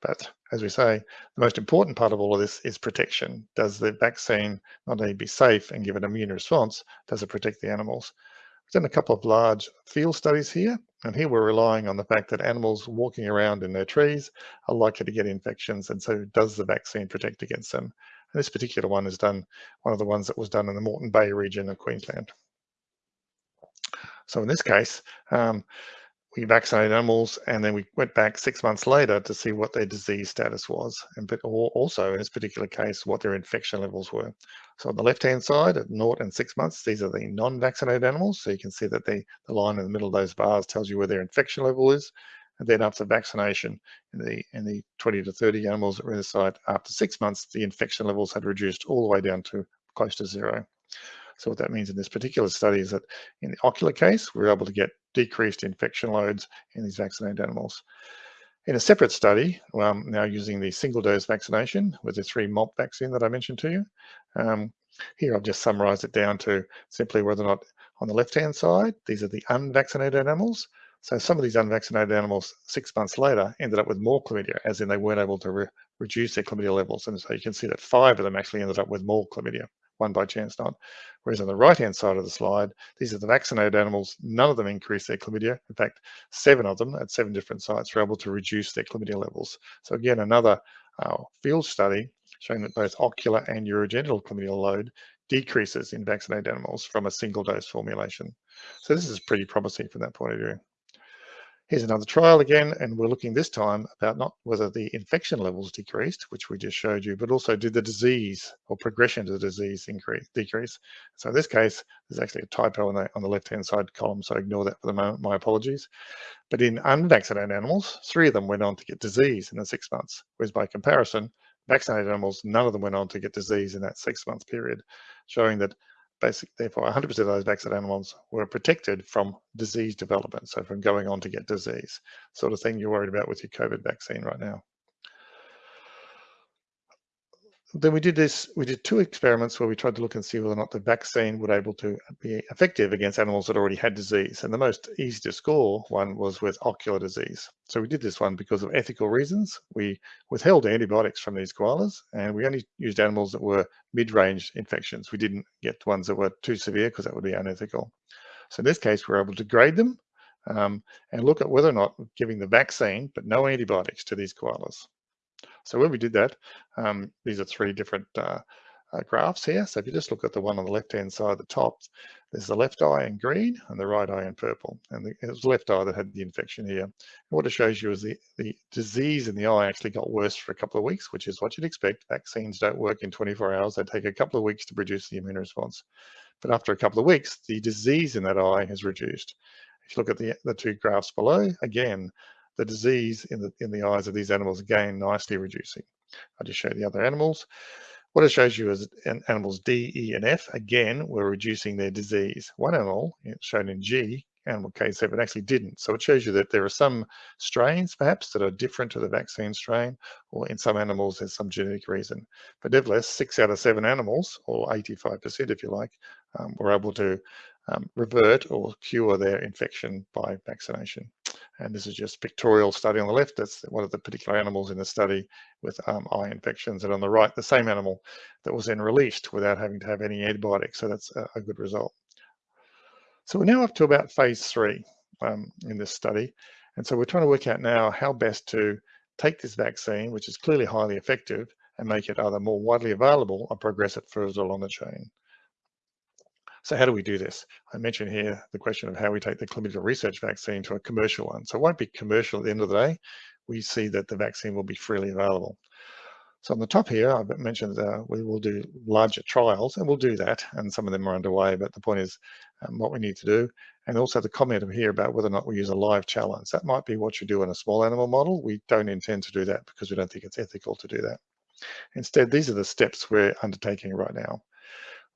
[SPEAKER 7] But as we say, the most important part of all of this is protection. Does the vaccine not only be safe and give an immune response, does it protect the animals? We've done a couple of large field studies here, and here we're relying on the fact that animals walking around in their trees are likely to get infections, and so does the vaccine protect against them? And this particular one is done, one of the ones that was done in the Moreton Bay region of Queensland. So in this case, um, we vaccinated animals and then we went back six months later to see what their disease status was and but also in this particular case what their infection levels were. So on the left hand side at naught and six months these are the non-vaccinated animals so you can see that the, the line in the middle of those bars tells you where their infection level is. And then after vaccination in the in the 20 to 30 animals that were in the site after six months the infection levels had reduced all the way down to close to zero so what that means in this particular study is that in the ocular case, we are able to get decreased infection loads in these vaccinated animals. In a separate study, um, now using the single dose vaccination with the three MOMP vaccine that I mentioned to you, um, here I've just summarized it down to simply whether or not on the left-hand side, these are the unvaccinated animals. So some of these unvaccinated animals six months later ended up with more chlamydia, as in they weren't able to re reduce their chlamydia levels. And so you can see that five of them actually ended up with more chlamydia one by chance not. Whereas on the right-hand side of the slide, these are the vaccinated animals. None of them increased their chlamydia. In fact, seven of them at seven different sites were able to reduce their chlamydia levels. So again, another uh, field study showing that both ocular and urogenital chlamydia load decreases in vaccinated animals from a single dose formulation. So this is pretty promising from that point of view. Here's another trial again, and we're looking this time about not whether the infection levels decreased, which we just showed you, but also did the disease or progression to the disease increase, decrease. So in this case, there's actually a typo on the, on the left-hand side column, so ignore that for the moment, my apologies. But in unvaccinated animals, three of them went on to get disease in the six months, whereas by comparison, vaccinated animals, none of them went on to get disease in that six month period, showing that basically, therefore 100% of those vaccinated animals were protected from disease development, so from going on to get disease, sort of thing you're worried about with your COVID vaccine right now then we did this, we did two experiments where we tried to look and see whether or not the vaccine would able to be effective against animals that already had disease. And the most easy to score one was with ocular disease. So we did this one because of ethical reasons. We withheld antibiotics from these koalas and we only used animals that were mid-range infections. We didn't get ones that were too severe because that would be unethical. So in this case, we we're able to grade them um, and look at whether or not giving the vaccine, but no antibiotics to these koalas. So when we did that, um, these are three different uh, uh, graphs here. So if you just look at the one on the left-hand side at the top, there's the left eye in green and the right eye in purple. And the, it was the left eye that had the infection here. And what it shows you is the, the disease in the eye actually got worse for a couple of weeks, which is what you'd expect. Vaccines don't work in 24 hours. They take a couple of weeks to produce the immune response. But after a couple of weeks, the disease in that eye has reduced. If you look at the, the two graphs below, again, the disease in the, in the eyes of these animals again nicely reducing. I'll just show you the other animals. What it shows you is animals D, E, and F, again, were reducing their disease. One animal, shown in G, animal K7, actually didn't. So it shows you that there are some strains, perhaps, that are different to the vaccine strain, or in some animals, there's some genetic reason. But nevertheless, six out of seven animals, or 85% if you like, um, were able to um, revert or cure their infection by vaccination. And this is just pictorial study on the left. That's one of the particular animals in the study with um, eye infections. And on the right, the same animal that was then released without having to have any antibiotics. So that's a, a good result. So we're now up to about phase three. um, in this study. And so we're trying to work out now how best to take this vaccine, which is clearly highly effective, and make it either more widely available or progress it further along the chain. So how do we do this? I mentioned here the question of how we take the clinical research vaccine to a commercial one. So it won't be commercial at the end of the day. We see that the vaccine will be freely available. So on the top here, I've mentioned uh, we will do larger trials, and we'll do that, and some of them are underway. But the point is um, what we need to do, and also the comment here about whether or not we use a live challenge. That might be what you do in a small animal model. We don't intend to do that because we don't think it's ethical to do that. Instead, these are the steps we're undertaking right now.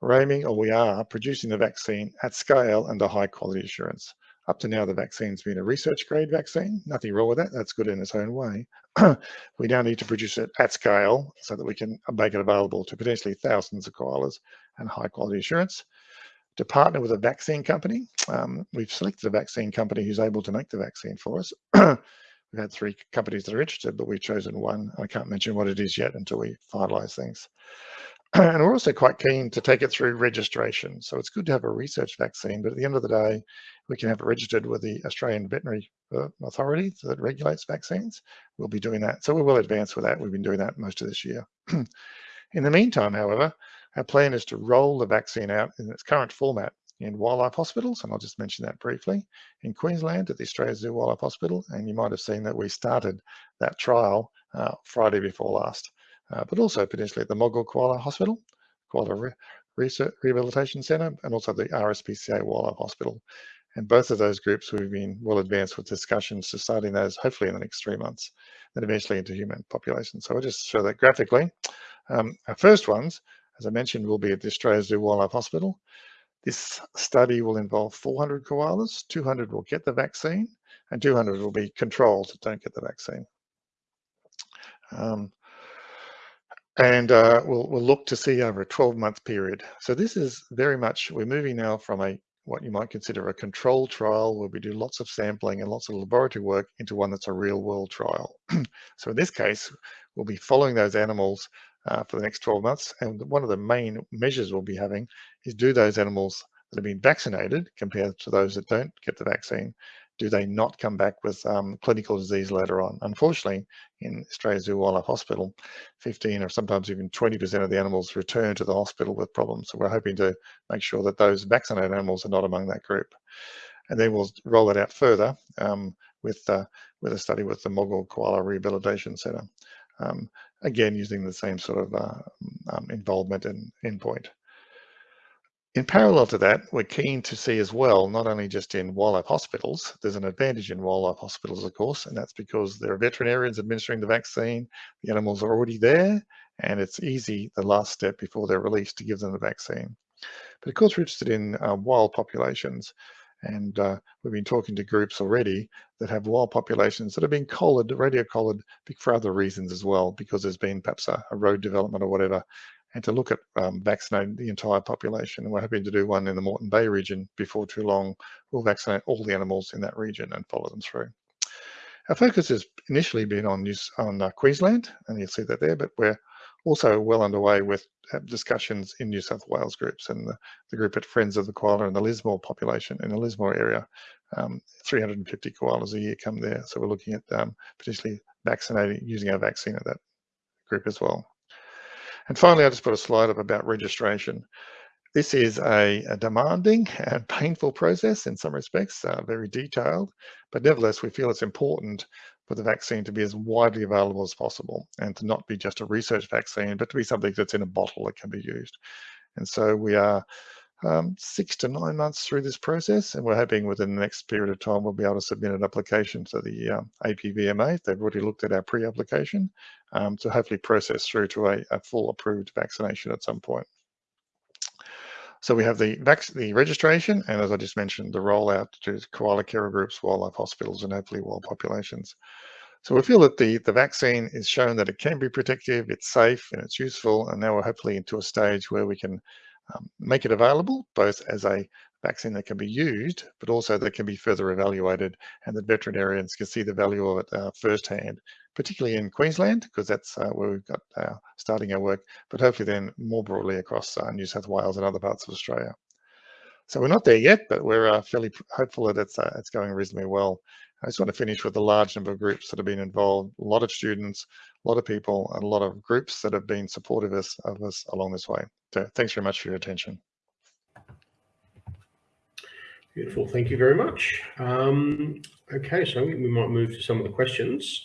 [SPEAKER 7] We're aiming, or we are, producing the vaccine at scale under high quality assurance. Up to now, the vaccine's been a research grade vaccine. Nothing wrong with that. That's good in its own way. we now need to produce it at scale so that we can make it available to potentially thousands of koalas and high quality assurance. To partner with a vaccine company, um, we've selected a vaccine company who's able to make the vaccine for us. we've had three companies that are interested, but we've chosen one. I can't mention what it is yet until we finalize things. and we're also quite keen to take it through registration. So it's good to have a research vaccine, but at the end of the day, we can have it registered with the Australian Veterinary uh, Authority that regulates vaccines. We'll be doing that. So we're well advanced with that. We've been doing that most of this year. in the meantime, however, our plan is to roll the vaccine out in its current format in wildlife hospitals, and I'll just mention that briefly, in Queensland at the Australia Zoo Wildlife Hospital, and you might have seen that we started that trial uh, Friday before last uh, but also potentially at the Moggill Koala Hospital, Koala Re Research Rehabilitation Centre, and also the RSPCA Wildlife Hospital. And both of those groups we've been well advanced with discussions to starting those hopefully in the next three months, and eventually into human population. So I'll just show that graphically. Um, our first ones, as I mentioned, will be at the Australia Zoo Wildlife Hospital. This study will involve 400 koalas, 200 will get the vaccine, and 200 will be controls that don't get the vaccine. Um, and uh, we'll, we'll look to see over a 12 month period. So this is very much, we're moving now from a what you might consider a control trial where we do lots of sampling and lots of laboratory work into one that's a real world trial. so in this case, we'll be following those animals uh, for the next 12 months. And one of the main measures we'll be having is do those animals that have been vaccinated compared to those that don't get the vaccine, do they not come back with um, clinical disease later on? Unfortunately, in Australia Zoo Wildlife Hospital, 15 or sometimes even 20% of the animals return to the hospital with problems. So we're hoping to make sure that those vaccinated animals are not among that group. And then we'll roll it out further um, with, uh, with a study with the Moggill Koala Rehabilitation Centre. Um, again, using the same sort of uh, um, involvement and endpoint. In parallel to that, we're keen to see as well, not only just in wildlife hospitals, there's an advantage in wildlife hospitals, of course, and that's because there are veterinarians administering the vaccine, the animals are already there, and it's easy, the last step before they're released, to give them the vaccine. But of course, we're interested in uh, wild populations, and uh, we've been talking to groups already that have wild populations that have been collared, radio collared for other reasons as well, because there's been perhaps a, a road development or whatever, and to look at um, vaccinating the entire population. And we're hoping to do one in the Moreton Bay region before too long. We'll vaccinate all the animals in that region and follow them through. Our focus has initially been on, New, on uh, Queensland, and you'll see that there, but we're also well underway with uh, discussions in New South Wales groups and the, the, group at Friends of the Koala and the Lismore population in the Lismore area. Um, 350 koalas a year come there. So we're looking at um, potentially vaccinating, using our vaccine at that group as well. And finally, I just put a slide up about registration. This is a, a demanding and painful process in some respects, uh, very detailed, but nevertheless, we feel it's important for the vaccine to be as widely available as possible and to not be just a research vaccine, but to be something that's in a bottle that can be used. And so we are um, six to nine months through this process, and we're hoping within the next period of time we'll be able to submit an application to the um, APVMA. They've already looked at our pre-application um, to hopefully process through to a, a, full approved vaccination at some point. So we have the, the registration, and as I just mentioned, the rollout to koala care groups, wildlife hospitals, and hopefully wild populations. So we feel that the, the vaccine is shown that it can be protective, it's safe, and it's useful, and now we're hopefully into a stage where we can um, make it available both as a vaccine that can be used, but also that can be further evaluated and that veterinarians can see the value of it uh, firsthand, particularly in Queensland, because that's uh, where we've got uh, starting our work, but hopefully then more broadly across uh, New South Wales and other parts of Australia. So we're not there yet, but we're uh, fairly hopeful that it's, uh, it's going reasonably well. I just want to finish with a large number of groups that have been involved, a lot of students, a lot of people, and a lot of groups that have been supportive of us, along this way. So thanks very much for your attention.
[SPEAKER 3] Beautiful. Thank you very much. Um, okay, so we might move to some of the questions.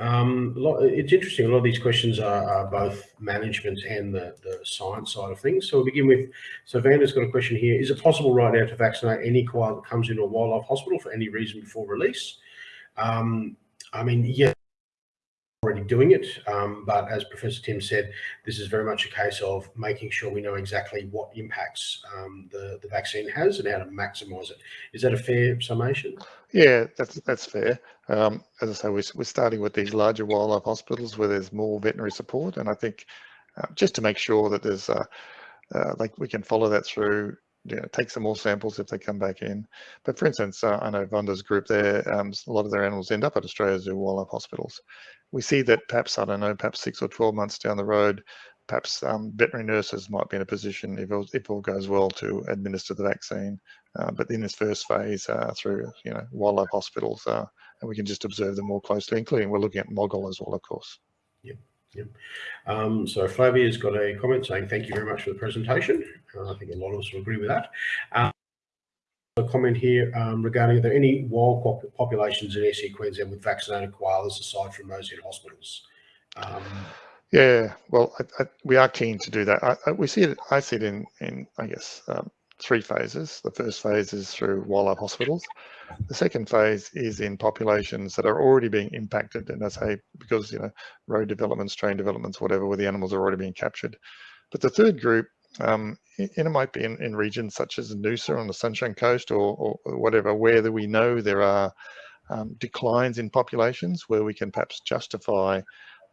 [SPEAKER 3] Um, lot, it's interesting. A lot of these questions are, are both management and the, the, science side of things. So we'll begin with, so Vanda's got a question here. Is it possible right now to vaccinate any koala that comes into a wildlife hospital for any reason before release? Um, I mean, yeah, already doing it. Um, but as Professor Timms said, this is very much a case of making sure we know exactly what impacts um, the, the vaccine has and how to maximise it. Is that a fair summation?
[SPEAKER 7] Yeah, that's that's fair. Um, as I say, we're, we're starting with these larger wildlife hospitals where there's more veterinary support. And I think uh, just to make sure that there's, uh, uh, like we can follow that through take some more samples if they come back in. But for instance, uh, I know Vonda's group there, um, a lot of their animals end up at Australia Zoo wildlife hospitals. We see that perhaps, I don't know, perhaps six or 12 months down the road, perhaps um, veterinary nurses might be in a position, if, all, if all goes well, to administer the vaccine. Uh, but in this first phase, uh, through you know wildlife hospitals, uh, and we can just observe them more closely, including we're looking at Moggill as well, of course.
[SPEAKER 3] Yep. Yep. Um, so Flavia's got a comment saying, thank you very much for the presentation. Uh, I think a lot of us will agree with that. A comment here um, regarding are there any wild pop populations in SE Queensland with vaccinated koalas aside from those in hospitals? Um,
[SPEAKER 7] yeah, well, I, I, we are keen to do that. I, we see it. I see it in, in I guess, um, three phases. The first phase is through wildlife hospitals. The second phase is in populations that are already being impacted, and I say because you know road developments, train developments, whatever, where the animals are already being captured. But the third group, um, and it might be in, in regions such as Noosa on the Sunshine Coast or, or whatever, where we know there are um, declines in populations, where we can perhaps justify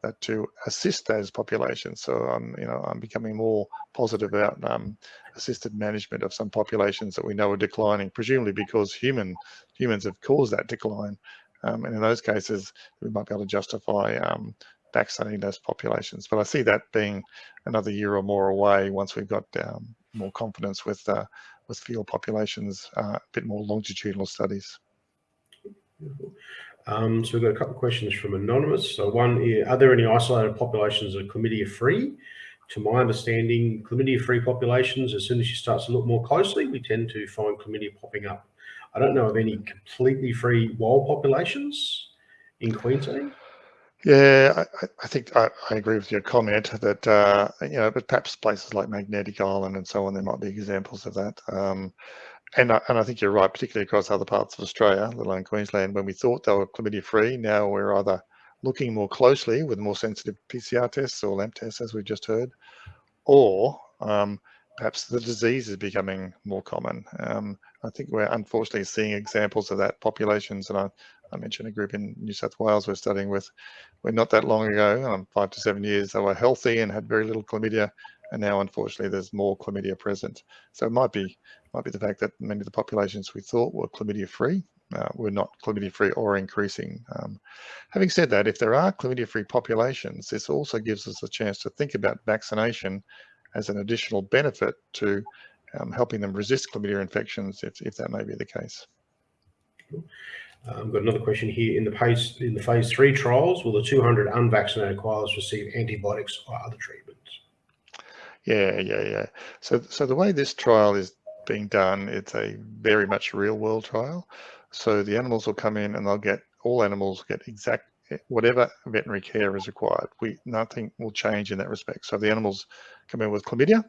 [SPEAKER 7] uh, to assist those populations. So I'm, you know, I'm becoming more positive about um, assisted management of some populations that we know are declining, presumably because human humans have caused that decline. Um, and in those cases, we might be able to justify um, vaccinating those populations. But I see that being another year or more away once we've got um, more confidence with uh, with field populations, uh, a bit more longitudinal studies.
[SPEAKER 3] Um, so we've got a couple of questions from Anonymous. So one, are there any isolated populations that are chlamydia-free? To my understanding, chlamydia-free populations, as soon as you start to look more closely, we tend to find chlamydia popping up. I don't know of any completely free wild populations in Queensland.
[SPEAKER 7] Yeah, I, I think I, I, agree with your comment that, uh, you know, but perhaps places like Magnetic Island and so on, there might be examples of that. Um, and I, and I think you're right, particularly across other parts of Australia, let alone Queensland, when we thought they were chlamydia free, now we're either looking more closely with more sensitive PCR tests or LAMP tests, as we've just heard, or um, perhaps the disease is becoming more common. Um, I think we're unfortunately seeing examples of that populations, and I, I, mentioned a group in New South Wales we're studying with, where not that long ago, um, five to seven years, they were healthy and had very little chlamydia, and now unfortunately there's more chlamydia present. So it might be might be the fact that many of the populations we thought were chlamydia free uh, were not chlamydia free or increasing. Um, having said that, if there are chlamydia free populations, this also gives us a chance to think about vaccination as an additional benefit to um, helping them resist chlamydia infections if, if that may be the case.
[SPEAKER 3] Uh, Uh, I've got another question here. In the phase in the phase three trials, will the 200 unvaccinated koalas receive antibiotics or other treatments?
[SPEAKER 7] Yeah, yeah, yeah. So, so the way this trial is being done, it's a very much real world trial. So the animals will come in and they'll get, all animals get exact, whatever veterinary care is required. We Nothing will change in that respect. So the animals come in with chlamydia,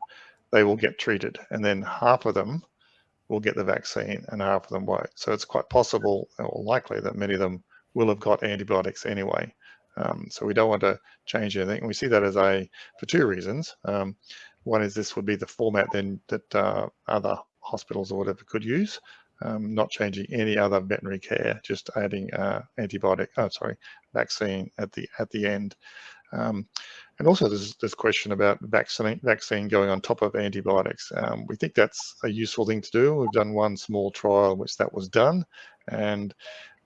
[SPEAKER 7] they will get treated. And then half of them will get the vaccine and half of them won't. So it's quite possible or likely that many of them will have got antibiotics anyway. Um, so we don't want to change anything. And we see that as a, for two reasons. Um, one is this would be the format then that uh, other hospitals or whatever could use, um, not changing any other veterinary care, just adding uh, antibiotic, oh, sorry, vaccine at the at the end. Um, and also there's this question about vaccine, vaccine going on top of antibiotics. Um, we think that's a useful thing to do. We've done one small trial in which that was done. And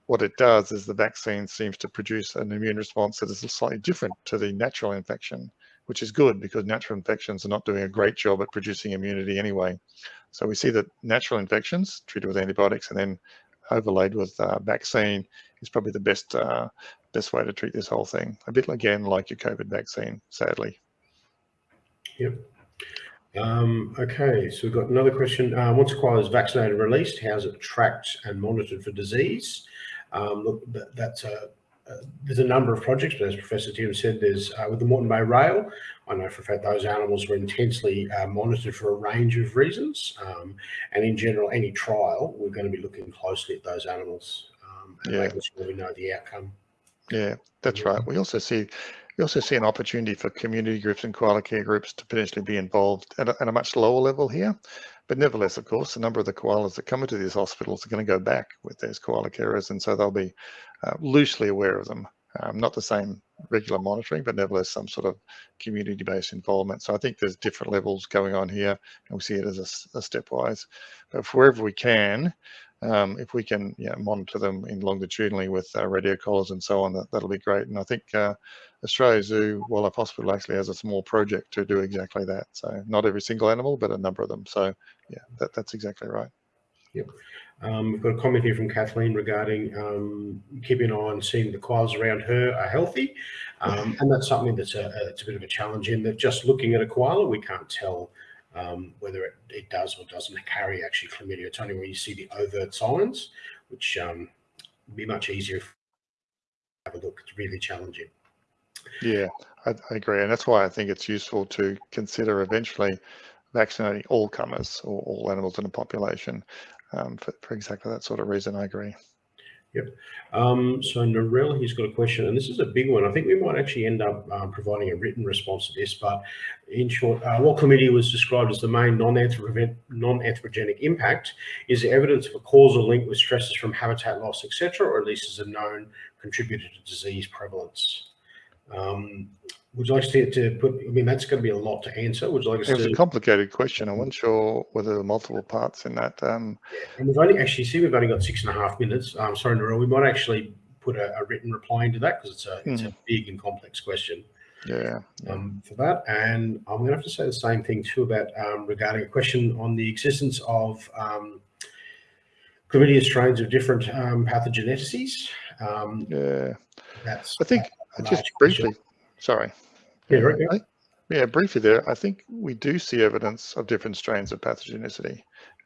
[SPEAKER 7] what it does is the vaccine seems to produce an immune response that is slightly different to the natural infection. which is good because natural infections are not doing a great job at producing immunity anyway. So we see that natural infections treated with antibiotics and then overlaid with uh, vaccine is probably the best uh, best way to treat this whole thing. A bit again like your COVID vaccine, sadly.
[SPEAKER 3] Yep. Um, okay, so we've got another question. Uh, once a koala is vaccinated and released, how is it tracked and monitored for disease? Um, look, that, that's a, uh, there's a number of projects, but as Professor Timms said, there's uh, with the Moreton Bay Rail, I know for a fact those animals were intensely uh, monitored for a range of reasons. Um, and in general, any trial, we're going to be looking closely at those animals um, and
[SPEAKER 7] Yeah.
[SPEAKER 3] making sure we know the outcome.
[SPEAKER 7] Yeah, that's right. We also see we also see an opportunity for community groups and koala care groups to potentially be involved at a, at a much lower level here. But nevertheless, of course, a number of the koalas that come into these hospitals are going to go back with those koala carers, and so they'll be uh, loosely aware of them. Um, not the same regular monitoring, but nevertheless some sort of community-based involvement. So I think there's different levels going on here, and we see it as a stepwise. But wherever we can, um, if we can know, monitor them in longitudinally with uh, radio collars and so on, that, that'll be great. And I think uh, Australia Zoo Wildlife Hospital actually has a small project to do exactly that. So not every single animal, but a number of them. So yeah, that, that's exactly right.
[SPEAKER 3] Um, we've got a comment here from Kathleen regarding um, keeping an eye on seeing the koalas around her are healthy. Um, and that's something that's a, a- it's a bit of a challenge in that just looking at a koala, we can't tell um, whether it, it does or doesn't carry actually chlamydia. It's only when you see the overt signs, which um, would be much easier if you have a look. It's really challenging.
[SPEAKER 7] Yeah, I, I agree. And that's why I think it's useful to consider eventually vaccinating all comers or all animals in a population um, for, for exactly that sort of reason. I agree.
[SPEAKER 3] Um, so Narelle, he's got a question, and this is a big one. I think we might actually end up um, providing a written response to this, but in short, uh, what committee was described as the main non-anthropogen- non-anthropogenic impact is there evidence of a causal link with stresses from habitat loss, etc., or at least as a known contributor to disease prevalence. Um, would you like to, to put, I mean, that's going to be a lot to answer. Would you like us
[SPEAKER 7] It was
[SPEAKER 3] to?
[SPEAKER 7] a complicated question. I wasn't sure whether there were multiple parts in that. Um,
[SPEAKER 3] And we've only actually see we've only got six and a half minutes. Um, sorry, Narelle, we might actually put a, a written reply into that because it's a it's a big and complex question.
[SPEAKER 7] yeah,
[SPEAKER 3] um, for that. And I'm going to have to say the same thing too about um, regarding a question on the existence of um, chlamydia strains of different um, pathogenicities. Um,
[SPEAKER 7] yeah.
[SPEAKER 3] that's
[SPEAKER 7] I think just briefly, sorry.
[SPEAKER 3] Yeah, right, yeah.
[SPEAKER 7] Briefly there. I think we do see evidence of different strains of pathogenicity.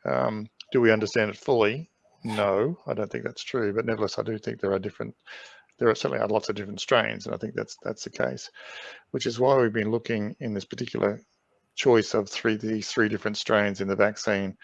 [SPEAKER 7] Um, do we understand it fully? No, I don't think that's true. But nevertheless, I do think there are different. There are certainly are lots of different strains, and I think that's that's the case. Which is why we've been looking in this particular choice of three these three different strains in the vaccine.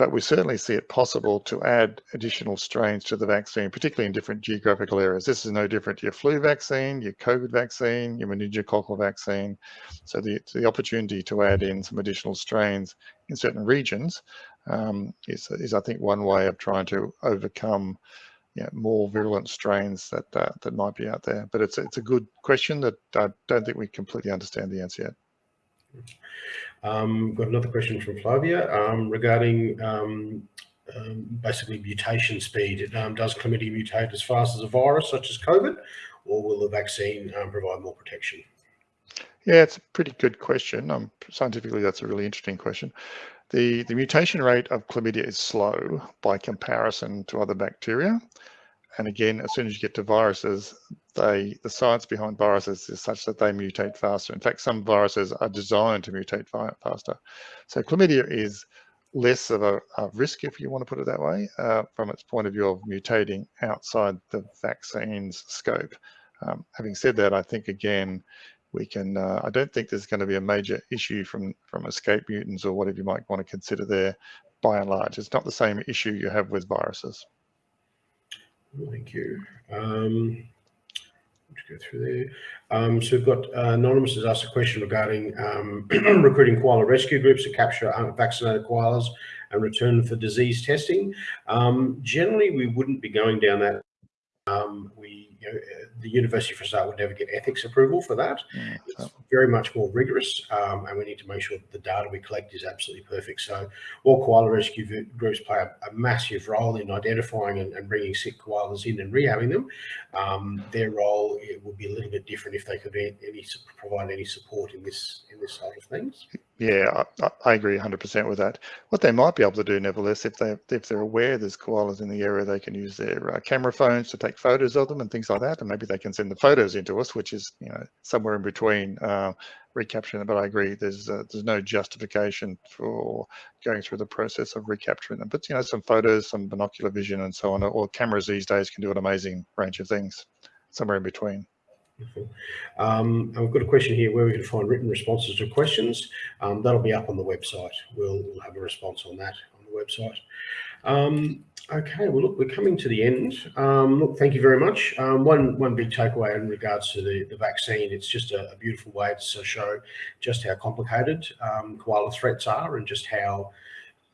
[SPEAKER 7] But we certainly see it possible to add additional strains to the vaccine, particularly in different geographical areas. This is no different to your flu vaccine, your COVID vaccine, your meningococcal vaccine. So the, the opportunity to add in some additional strains in certain regions um, is, is, I think, one way of trying to overcome you know, more virulent strains that uh, that might be out there. But it's it's a good question that I don't think we completely understand the answer yet.
[SPEAKER 3] Um, got another question from Flavia um, regarding um, um, basically mutation speed. Um, does chlamydia mutate as fast as a virus such as COVID, or will the vaccine um, provide more protection?
[SPEAKER 7] Yeah, it's a pretty good question. Scientifically, that's a really interesting question. The, the mutation rate of chlamydia is slow by comparison to other bacteria. And again, as soon as you get to viruses, they the science behind viruses is such that they mutate faster. In fact, some viruses are designed to mutate faster. So chlamydia is less of a, a risk, if you want to put it that way, uh, from its point of view of mutating outside the vaccine's scope. Um, having said that, I think again, we can, uh, I don't think there's going to be a major issue from, from escape mutants or whatever you might want to consider there by and large. It's not the same issue you have with viruses.
[SPEAKER 3] Thank you. Um, go through there. Um, so we've got uh, Anonymous has asked a question regarding um, recruiting koala rescue groups to capture unvaccinated koalas and return for disease testing. Um, generally, we wouldn't be going down that. You know, the University for start would never get ethics approval for that.
[SPEAKER 7] Mm,
[SPEAKER 3] It's very much more rigorous, um, and we need to make sure that the data we collect is absolutely perfect. So, while koala rescue groups play a, a massive role in identifying and, and bringing sick koalas in and rehabbing them, um, their role it would be a little bit different if they could any provide any support in this in this side of things.
[SPEAKER 7] Yeah, I, I- agree 100% with that. What they might be able to do, nevertheless, if they if they're aware there's koalas in the area, they can use their uh, camera phones to take photos of them and things like that, and maybe they can send the photos into us, which is you know somewhere in between uh, recapturing. But I agree, there's uh, there's no justification for going through the process of recapturing them. But you know, some photos, some binocular vision, and so on, or cameras these days can do an amazing range of things. Somewhere in between.
[SPEAKER 3] Um, we've got a question here where we can find written responses to questions. Um, that'll be up on the website. We'll, we'll have a response on that on the website. Um, okay, well, look, we're coming to the end. Um, look, thank you very much. Um, one one big takeaway in regards to the, the vaccine, it's just a, a beautiful way to show just how complicated um, koala threats are and just how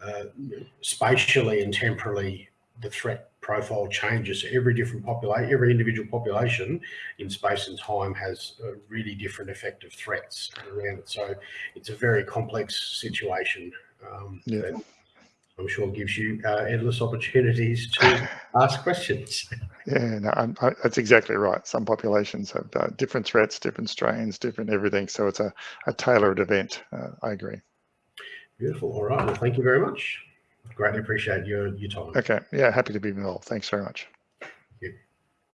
[SPEAKER 3] uh, spatially and temporally the threat profile changes. Every different population, every individual population in space and time has a really different effective threats around it. So it's a very complex situation. Um,
[SPEAKER 7] Yeah.
[SPEAKER 3] that I'm sure gives you uh, endless opportunities to ask questions.
[SPEAKER 7] Yeah, no, I'm, I, that's exactly right. Some populations have uh, different threats, different strains, different everything. So it's a, a tailored event. Uh, I agree.
[SPEAKER 3] Beautiful. All right. Well, thank you very much. Greatly appreciate your, your time.
[SPEAKER 7] Okay. Yeah, happy to be involved. Thanks very much.